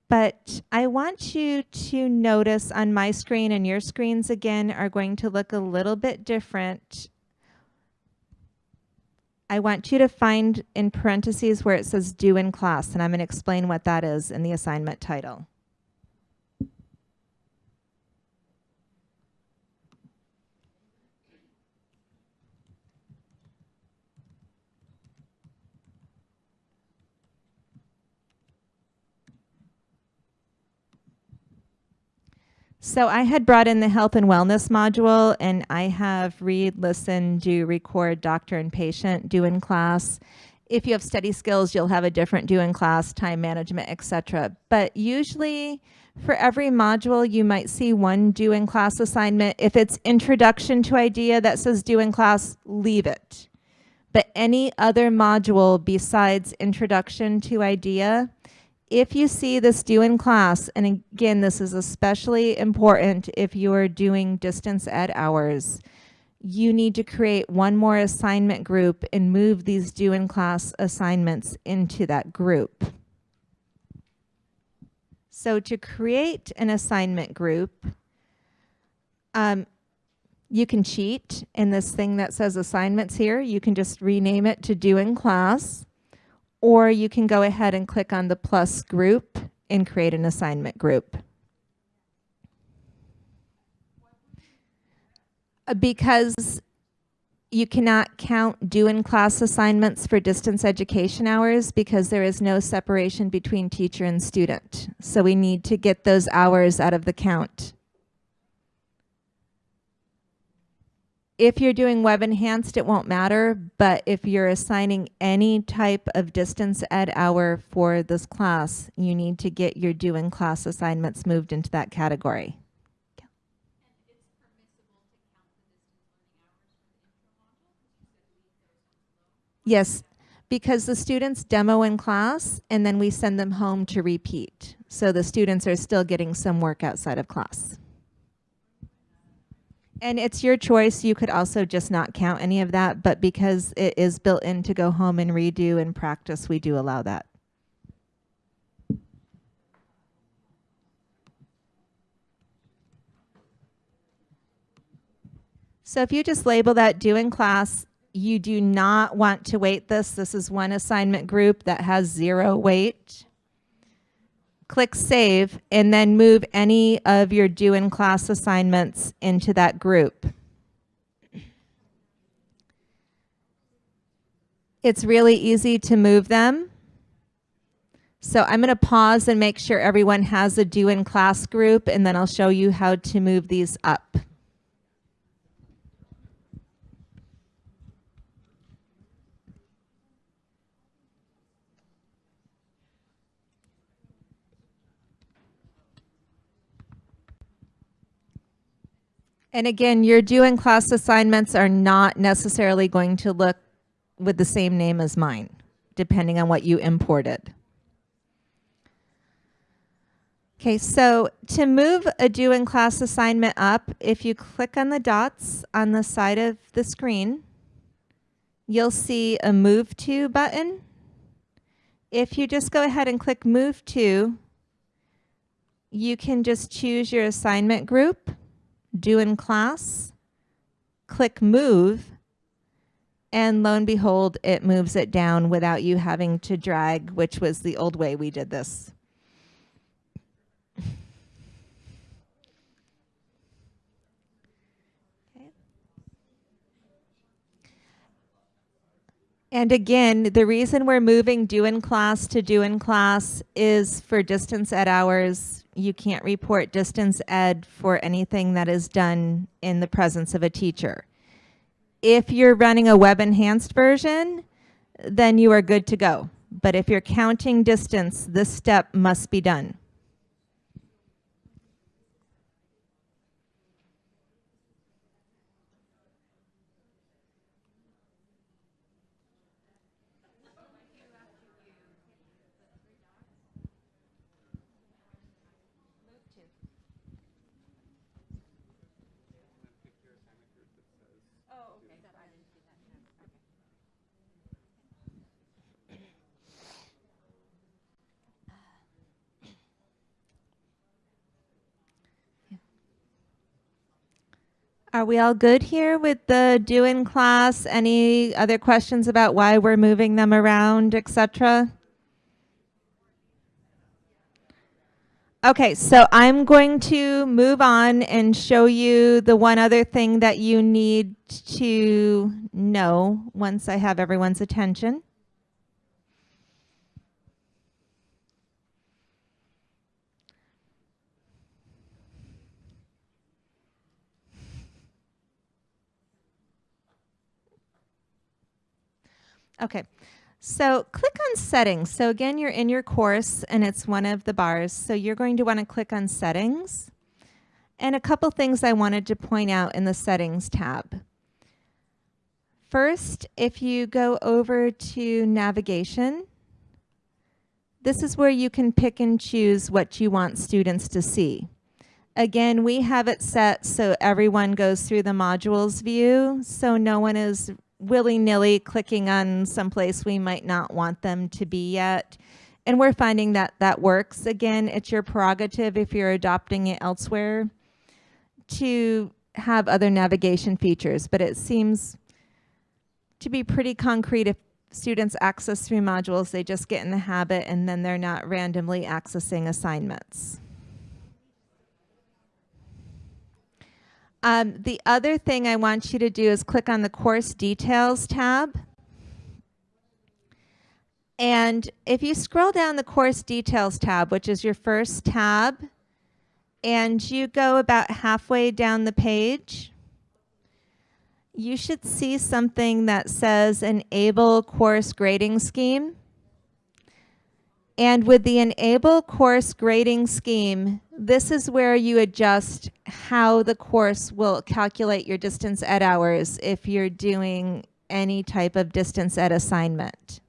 But I want you to notice on my screen and your screens again are going to look a little bit different. I want you to find in parentheses where it says due in class, and I'm going to explain what that is in the assignment title. So I had brought in the health and wellness module and I have read, listen, do, record, doctor and patient, do in class. If you have study skills, you'll have a different do in class, time management, etc. But usually for every module, you might see one do in class assignment. If it's introduction to IDEA that says do in class, leave it. But any other module besides introduction to IDEA, if you see this due in class, and again, this is especially important if you are doing distance ed hours, you need to create one more assignment group and move these due in class assignments into that group. So to create an assignment group, um, you can cheat in this thing that says assignments here. You can just rename it to due in class or you can go ahead and click on the plus group and create an assignment group. Uh, because you cannot count due in class assignments for distance education hours because there is no separation between teacher and student. So we need to get those hours out of the count. If you're doing web enhanced, it won't matter, but if you're assigning any type of distance ed hour for this class, you need to get your due in class assignments moved into that category. Yes, because the students demo in class and then we send them home to repeat. So the students are still getting some work outside of class. And it's your choice. You could also just not count any of that, but because it is built in to go home and redo and practice, we do allow that. So if you just label that due in class, you do not want to weight this. This is one assignment group that has zero weight. Click save and then move any of your due in class assignments into that group. It's really easy to move them. So I'm going to pause and make sure everyone has a due in class group and then I'll show you how to move these up. And again, your due in class assignments are not necessarily going to look with the same name as mine, depending on what you imported. Okay, so to move a due in class assignment up, if you click on the dots on the side of the screen, you'll see a move to button. If you just go ahead and click move to, you can just choose your assignment group due in class, click move, and lo and behold, it moves it down without you having to drag, which was the old way we did this. And again, the reason we're moving due in class to due in class is for distance ed hours. You can't report distance ed for anything that is done in the presence of a teacher. If you're running a web enhanced version, then you are good to go. But if you're counting distance, this step must be done. Are we all good here with the due in class? Any other questions about why we're moving them around, etc.? Okay, so I'm going to move on and show you the one other thing that you need to know once I have everyone's attention. Okay, so click on settings. So again, you're in your course and it's one of the bars. So you're going to want to click on settings. And a couple things I wanted to point out in the settings tab. First, if you go over to navigation, this is where you can pick and choose what you want students to see. Again, we have it set so everyone goes through the modules view, so no one is willy-nilly clicking on someplace we might not want them to be yet. And we're finding that that works. Again, it's your prerogative if you're adopting it elsewhere to have other navigation features, but it seems to be pretty concrete if students access three modules, they just get in the habit and then they're not randomly accessing assignments. Um, the other thing I want you to do is click on the course details tab. And if you scroll down the course details tab, which is your first tab, and you go about halfway down the page, you should see something that says enable course grading scheme. And with the enable course grading scheme, this is where you adjust how the course will calculate your distance ed hours if you're doing any type of distance ed assignment.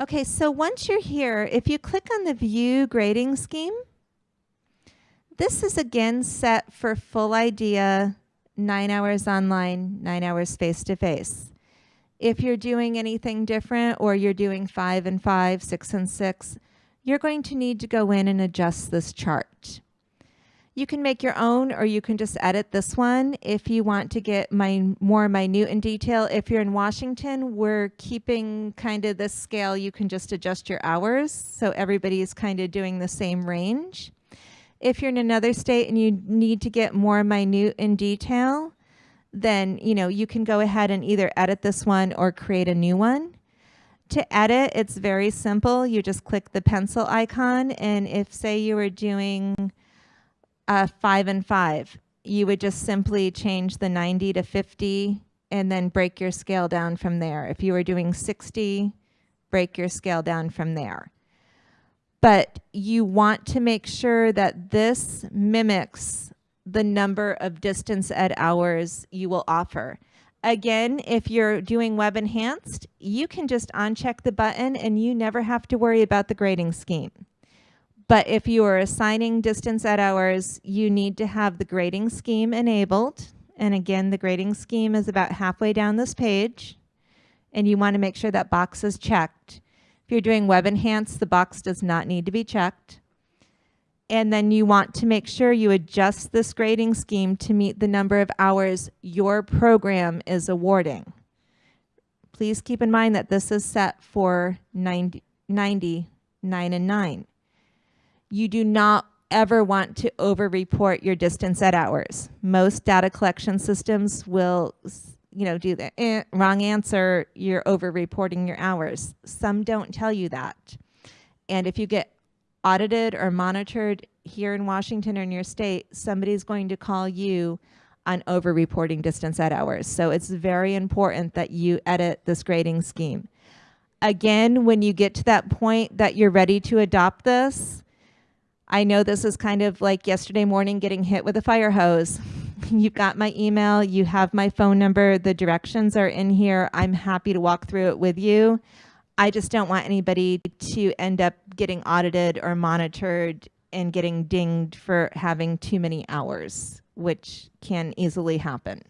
Okay, so once you're here, if you click on the view grading scheme, this is again set for full IDEA, nine hours online, nine hours face to face. If you're doing anything different or you're doing five and five, six and six, you're going to need to go in and adjust this chart. You can make your own or you can just edit this one if you want to get my more minute in detail. If you're in Washington, we're keeping kind of this scale. You can just adjust your hours so everybody is kind of doing the same range. If you're in another state and you need to get more minute in detail, then you know you can go ahead and either edit this one or create a new one. To edit, it's very simple. You just click the pencil icon and if say you were doing uh, five and five. You would just simply change the 90 to 50 and then break your scale down from there. If you were doing 60, break your scale down from there. But you want to make sure that this mimics the number of distance ed hours you will offer. Again, if you're doing web enhanced, you can just uncheck the button and you never have to worry about the grading scheme. But if you are assigning distance ed hours, you need to have the grading scheme enabled. And again, the grading scheme is about halfway down this page. And you want to make sure that box is checked. If you're doing web enhance, the box does not need to be checked. And then you want to make sure you adjust this grading scheme to meet the number of hours your program is awarding. Please keep in mind that this is set for 90, 90 9 and 9 you do not ever want to over-report your distance ed hours. Most data collection systems will, you know, do the eh, wrong answer, you're over-reporting your hours. Some don't tell you that. And if you get audited or monitored here in Washington or in your state, somebody's going to call you on over-reporting distance ed hours. So it's very important that you edit this grading scheme. Again, when you get to that point that you're ready to adopt this, I know this is kind of like yesterday morning getting hit with a fire hose. *laughs* You've got my email, you have my phone number, the directions are in here. I'm happy to walk through it with you. I just don't want anybody to end up getting audited or monitored and getting dinged for having too many hours, which can easily happen.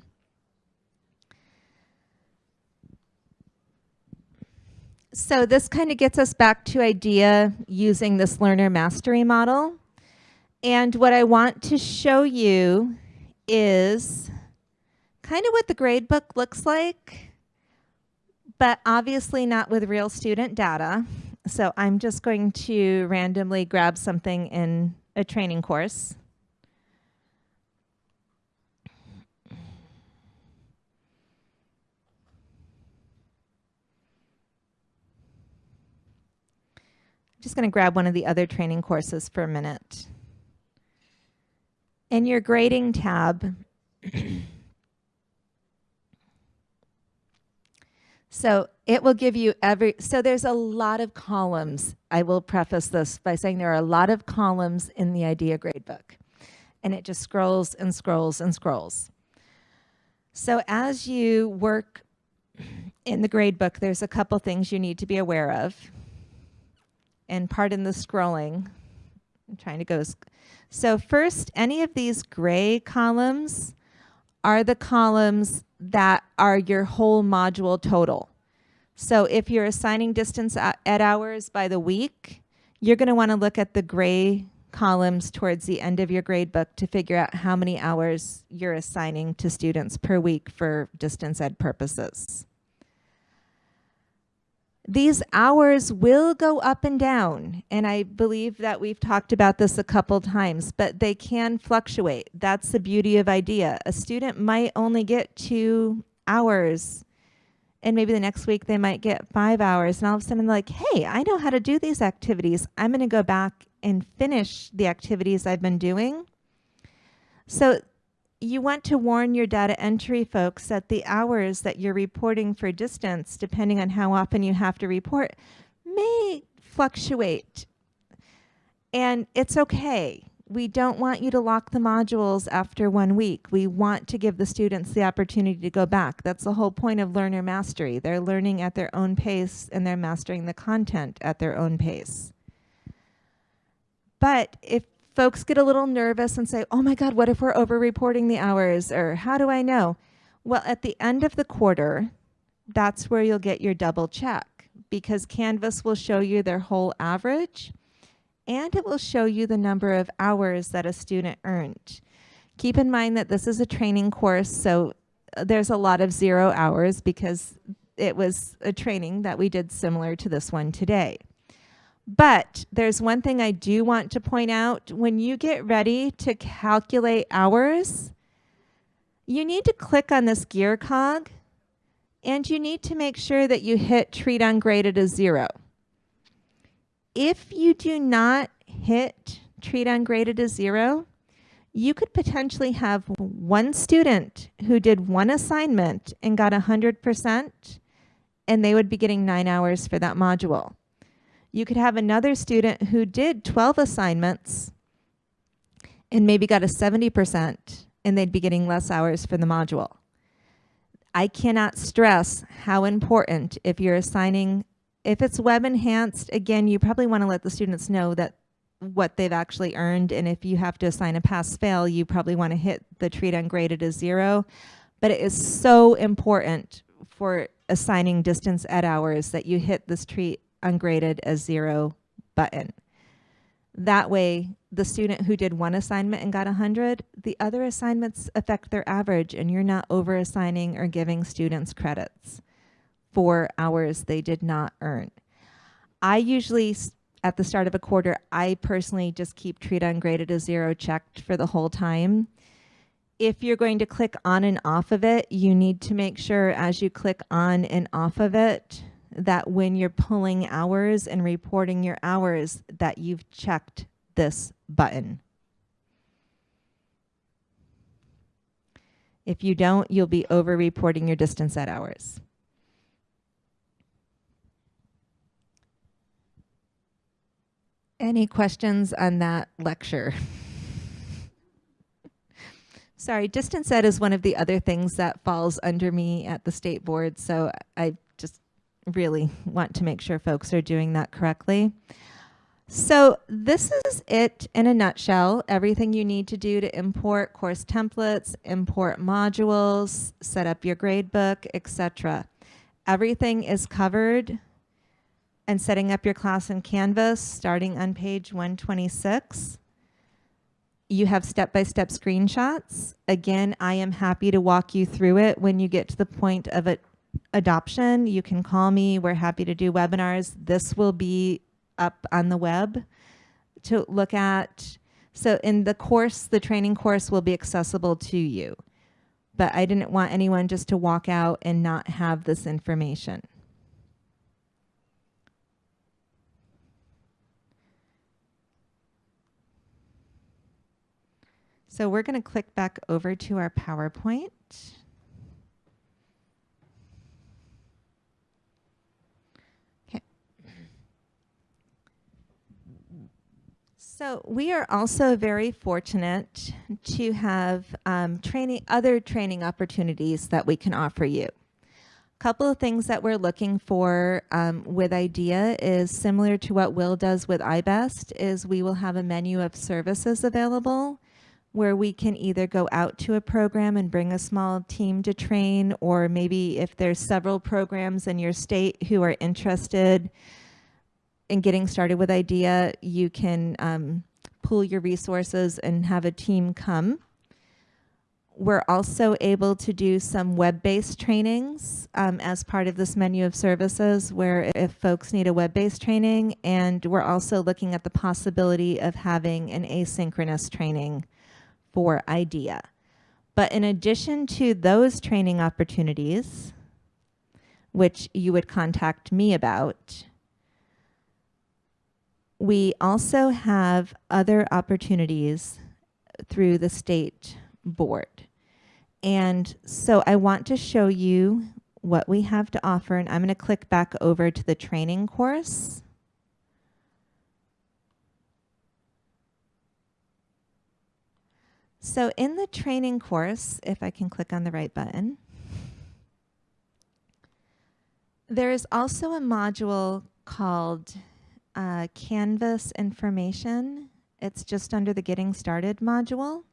So this kind of gets us back to IDEA using this learner mastery model. And what I want to show you is kind of what the gradebook looks like, but obviously not with real student data. So I'm just going to randomly grab something in a training course. Just going to grab one of the other training courses for a minute. In your grading tab, *clears throat* so it will give you every, so there's a lot of columns. I will preface this by saying there are a lot of columns in the IDEA gradebook. And it just scrolls and scrolls and scrolls. So as you work in the gradebook, there's a couple things you need to be aware of and pardon the scrolling. I'm trying to go. So first, any of these gray columns are the columns that are your whole module total. So if you're assigning distance ed hours by the week, you're going to want to look at the gray columns towards the end of your grade book to figure out how many hours you're assigning to students per week for distance ed purposes. These hours will go up and down, and I believe that we've talked about this a couple times, but they can fluctuate. That's the beauty of IDEA. A student might only get two hours, and maybe the next week they might get five hours, and all of a sudden they're like, hey, I know how to do these activities. I'm going to go back and finish the activities I've been doing. So you want to warn your data entry folks that the hours that you're reporting for distance, depending on how often you have to report, may fluctuate. And it's okay. We don't want you to lock the modules after one week. We want to give the students the opportunity to go back. That's the whole point of learner mastery. They're learning at their own pace and they're mastering the content at their own pace. But if folks get a little nervous and say, oh my God, what if we're over reporting the hours? Or how do I know? Well, at the end of the quarter, that's where you'll get your double check because Canvas will show you their whole average and it will show you the number of hours that a student earned. Keep in mind that this is a training course, so uh, there's a lot of zero hours because it was a training that we did similar to this one today. But there's one thing I do want to point out. When you get ready to calculate hours, you need to click on this gear cog and you need to make sure that you hit treat ungraded as zero. If you do not hit treat ungraded as zero, you could potentially have one student who did one assignment and got 100% and they would be getting nine hours for that module. You could have another student who did 12 assignments and maybe got a 70% and they'd be getting less hours for the module. I cannot stress how important if you're assigning, if it's web enhanced, again, you probably want to let the students know that what they've actually earned. And if you have to assign a pass fail, you probably want to hit the treat ungraded as zero. But it is so important for assigning distance ed hours that you hit this treat ungraded as zero button. That way, the student who did one assignment and got 100, the other assignments affect their average and you're not over assigning or giving students credits for hours they did not earn. I usually, at the start of a quarter, I personally just keep treat ungraded as zero checked for the whole time. If you're going to click on and off of it, you need to make sure as you click on and off of it that when you're pulling hours and reporting your hours that you've checked this button. If you don't, you'll be over reporting your distance ed hours. Any questions on that lecture? *laughs* Sorry, distance ed is one of the other things that falls under me at the state board, so I really want to make sure folks are doing that correctly. So this is it in a nutshell, everything you need to do to import course templates, import modules, set up your gradebook, etc. Everything is covered and setting up your class in Canvas starting on page 126. You have step-by-step -step screenshots. Again, I am happy to walk you through it when you get to the point of it adoption, you can call me. We're happy to do webinars. This will be up on the web to look at. So in the course, the training course will be accessible to you. But I didn't want anyone just to walk out and not have this information. So we're going to click back over to our PowerPoint. So we are also very fortunate to have um, training, other training opportunities that we can offer you. A couple of things that we're looking for um, with IDEA is similar to what Will does with I-BEST is we will have a menu of services available where we can either go out to a program and bring a small team to train or maybe if there's several programs in your state who are interested in getting started with IDEA, you can um, pool your resources and have a team come. We're also able to do some web-based trainings um, as part of this menu of services where if folks need a web-based training and we're also looking at the possibility of having an asynchronous training for IDEA. But in addition to those training opportunities, which you would contact me about, we also have other opportunities through the state board. And so I want to show you what we have to offer, and I'm going to click back over to the training course. So in the training course, if I can click on the right button, there is also a module called uh, Canvas Information. It's just under the Getting Started module.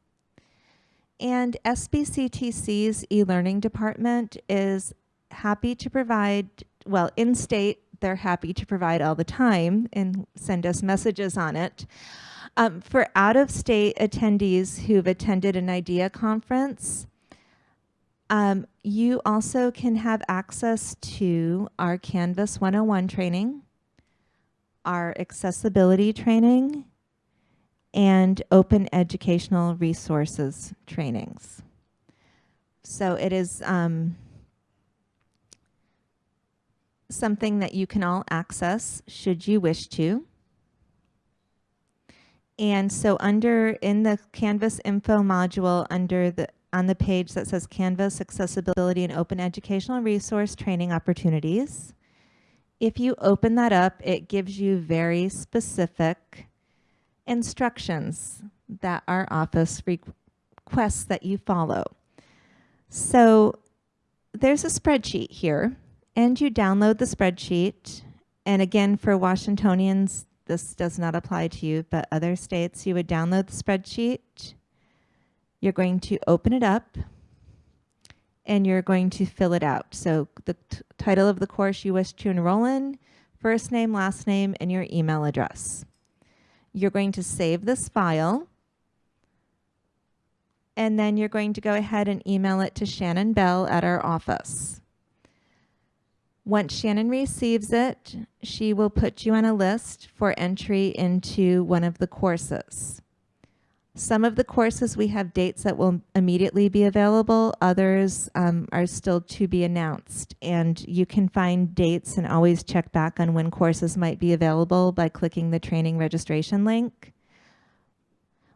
And SBCTC's e-learning department is happy to provide, well, in state, they're happy to provide all the time and send us messages on it. Um, for out-of-state attendees who've attended an IDEA conference, um, you also can have access to our Canvas 101 training, our accessibility training, and open educational resources trainings. So it is um, something that you can all access should you wish to. And so under in the Canvas info module under the on the page that says Canvas accessibility and open educational resource training opportunities. If you open that up, it gives you very specific instructions that our office requests that you follow. So there's a spreadsheet here and you download the spreadsheet. And again, for Washingtonians, this does not apply to you, but other states, you would download the spreadsheet. You're going to open it up and you're going to fill it out. So the title of the course you wish to enroll in, first name, last name, and your email address. You're going to save this file and then you're going to go ahead and email it to Shannon Bell at our office. Once Shannon receives it, she will put you on a list for entry into one of the courses. Some of the courses we have dates that will immediately be available. Others um, are still to be announced. And you can find dates and always check back on when courses might be available by clicking the training registration link.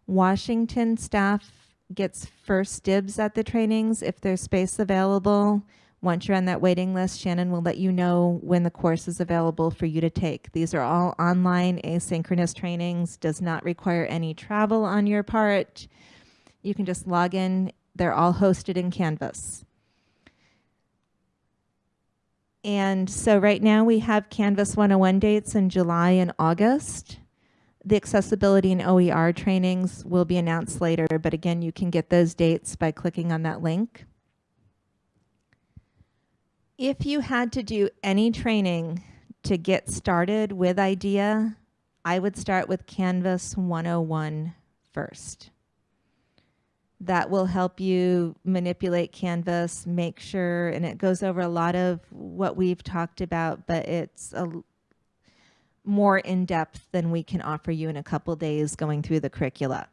Washington staff gets first dibs at the trainings if there's space available. Once you're on that waiting list, Shannon will let you know when the course is available for you to take. These are all online asynchronous trainings, does not require any travel on your part. You can just log in. They're all hosted in Canvas. And so right now we have Canvas 101 dates in July and August. The accessibility and OER trainings will be announced later, but again, you can get those dates by clicking on that link. If you had to do any training to get started with IDEA, I would start with Canvas 101 first. That will help you manipulate Canvas, make sure, and it goes over a lot of what we've talked about, but it's a more in depth than we can offer you in a couple days going through the curricula.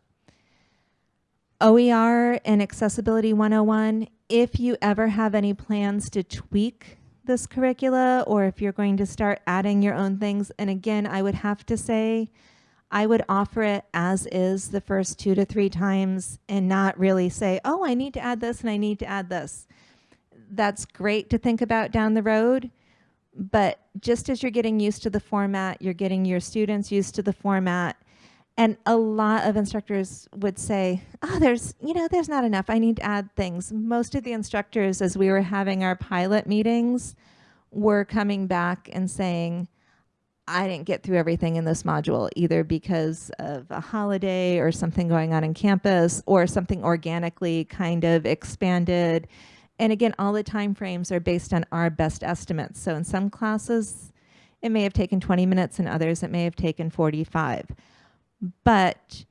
OER and Accessibility 101 if you ever have any plans to tweak this curricula or if you're going to start adding your own things, and again, I would have to say, I would offer it as is the first two to three times and not really say, oh, I need to add this and I need to add this. That's great to think about down the road, but just as you're getting used to the format, you're getting your students used to the format, and a lot of instructors would say, oh, there's, you know, there's not enough. I need to add things. Most of the instructors, as we were having our pilot meetings, were coming back and saying, I didn't get through everything in this module, either because of a holiday or something going on in campus or something organically kind of expanded. And again, all the time frames are based on our best estimates. So in some classes, it may have taken 20 minutes, and others it may have taken 45 but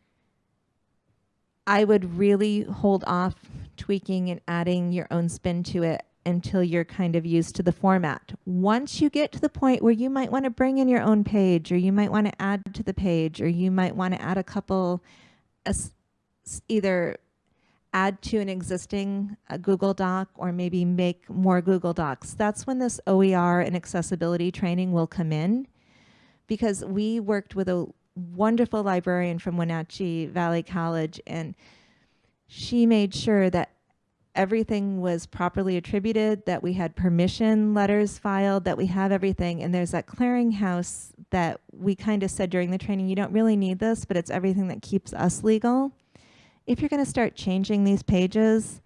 I would really hold off tweaking and adding your own spin to it until you're kind of used to the format. Once you get to the point where you might want to bring in your own page or you might want to add to the page or you might want to add a couple either add to an existing uh, Google Doc or maybe make more Google Docs. That's when this OER and accessibility training will come in because we worked with a wonderful librarian from Wenatchee Valley College, and she made sure that everything was properly attributed, that we had permission letters filed, that we have everything. And there's that clearinghouse that we kind of said during the training, you don't really need this, but it's everything that keeps us legal. If you're going to start changing these pages,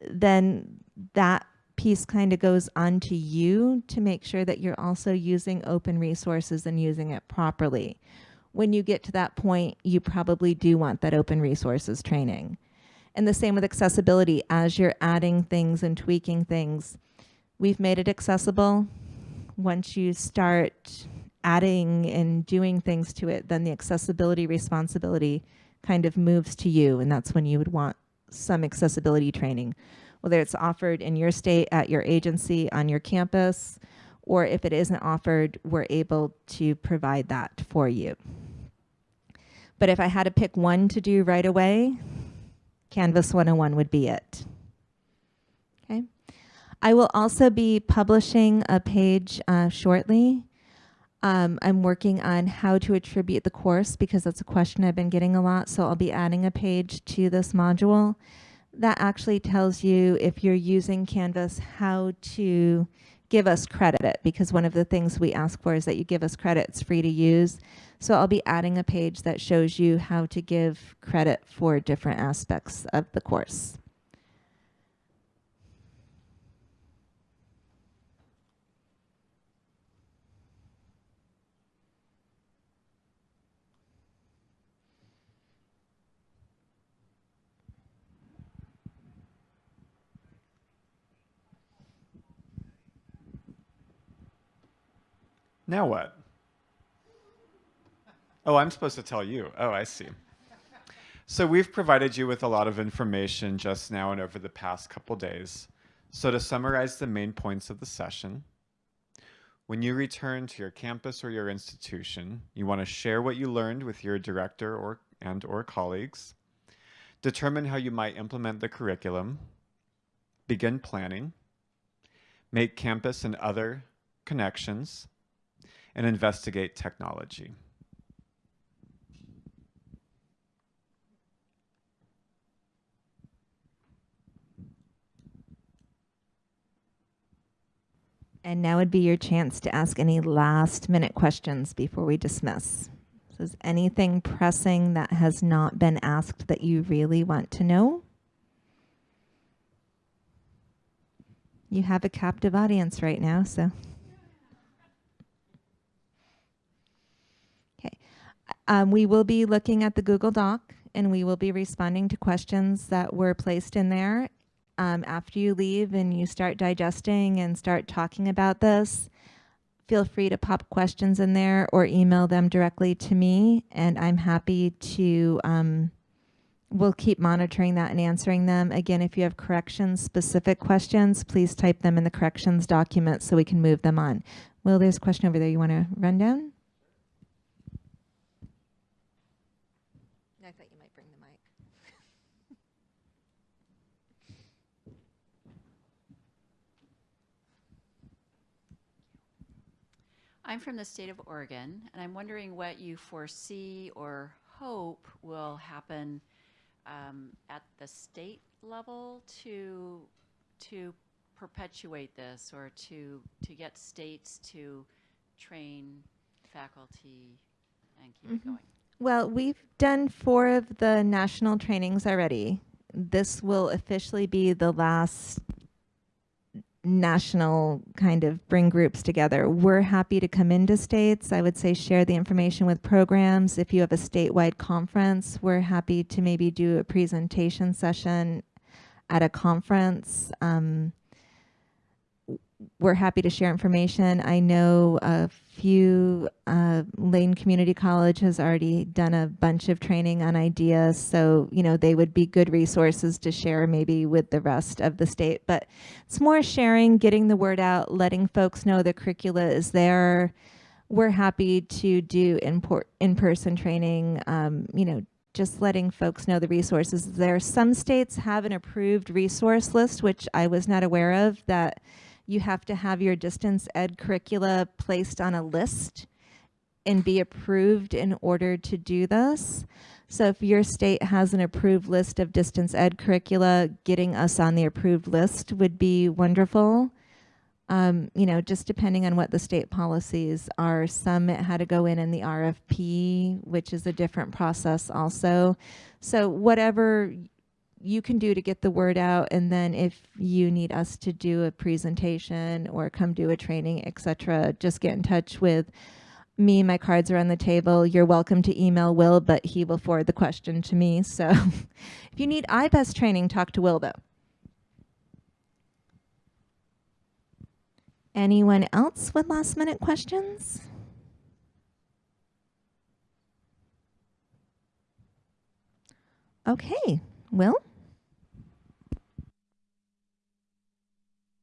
then that piece kind of goes onto you to make sure that you're also using open resources and using it properly. When you get to that point, you probably do want that open resources training. And the same with accessibility. As you're adding things and tweaking things, we've made it accessible. Once you start adding and doing things to it, then the accessibility responsibility kind of moves to you. And that's when you would want some accessibility training, whether it's offered in your state, at your agency, on your campus, or if it isn't offered, we're able to provide that for you. But if I had to pick one to do right away, Canvas 101 would be it. Okay. I will also be publishing a page uh, shortly. Um, I'm working on how to attribute the course because that's a question I've been getting a lot. So I'll be adding a page to this module that actually tells you if you're using Canvas how to give us credit because one of the things we ask for is that you give us credit. It's free to use. So I'll be adding a page that shows you how to give credit for different aspects of the course.
Now what? Oh, I'm supposed to tell you. Oh, I see. So we've provided you with a lot of information just now and over the past couple days. So to summarize the main points of the session, when you return to your campus or your institution, you want to share what you learned with your director or and or colleagues, determine how you might implement the curriculum, begin planning, make campus and other connections, and investigate technology.
And now would be your chance to ask any last minute questions before we dismiss. So is anything pressing that has not been asked that you really want to know? You have a captive audience right now, so. Um, we will be looking at the Google Doc and we will be responding to questions that were placed in there um, after you leave and you start digesting and start talking about this, feel free to pop questions in there or email them directly to me. And I'm happy to, um, we'll keep monitoring that and answering them. Again, if you have corrections specific questions, please type them in the corrections document so we can move them on. Will, there's a question over there you want to run down?
I'm from the state of Oregon, and I'm wondering what you foresee or hope will happen um, at the state level to to perpetuate this or to to get states to train faculty and keep mm -hmm. it
mm-hmm.
going.
Well, we've done four of the national trainings already. This will officially be the last national kind of bring groups together. We're happy to come into states. I would say share the information with programs. If you have a statewide conference, we're happy to maybe do a presentation session at a conference. Um, we're happy to share information. I know a few, uh, Lane Community College has already done a bunch of training on ideas, so, you know, they would be good resources to share maybe with the rest of the state. But it's more sharing, getting the word out, letting folks know the curricula is there. We're happy to do in-person training, um, you know, just letting folks know the resources there. Some states have an approved resource list, which I was not aware of, that you have to have your distance ed curricula placed on a list and be approved in order to do this. So if your state has an approved list of distance ed curricula, getting us on the approved list would be wonderful. Um, you know, just depending on what the state policies are, some had to go in in the RFP, which is a different process also. So whatever you can do to get the word out, and then if you need us to do a presentation or come do a training, etc., just get in touch with me. My cards are on the table. You're welcome to email Will, but he will forward the question to me. So *laughs* if you need I-BEST training, talk to Will though. Anyone else with last minute questions? Okay, Will?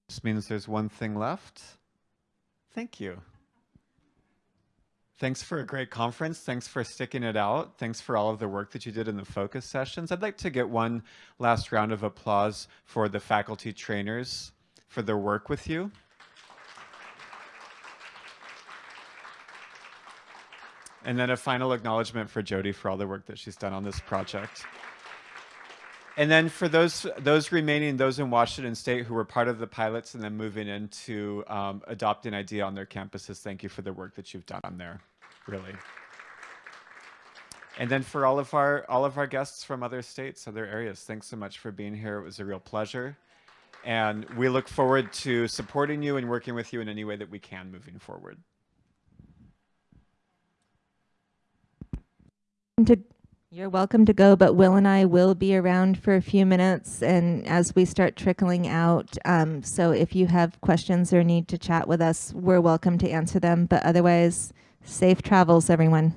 This means there's one thing left. Thank you. Thanks for a great conference. Thanks for sticking it out. Thanks for all of the work that you did in the focus sessions. I'd like to get one last round of applause for the faculty trainers for their work with you. And then a final acknowledgement for Jody for all the work that she's done on this project. And then for those those remaining, those in Washington State who were part of the pilots and then moving into um, adopting IDEA on their campuses, thank you for the work that you've done on there, really. And then for all of our all of our guests from other states, other areas, thanks so much for being here. It was a real pleasure. And we look forward to supporting you and working with you in any way that we can moving forward.
You're welcome to go, but Will and I will be around for a few minutes and as we start trickling out. Um, so if you have questions or need to chat with us, we're welcome to answer them. But otherwise, safe travels, everyone.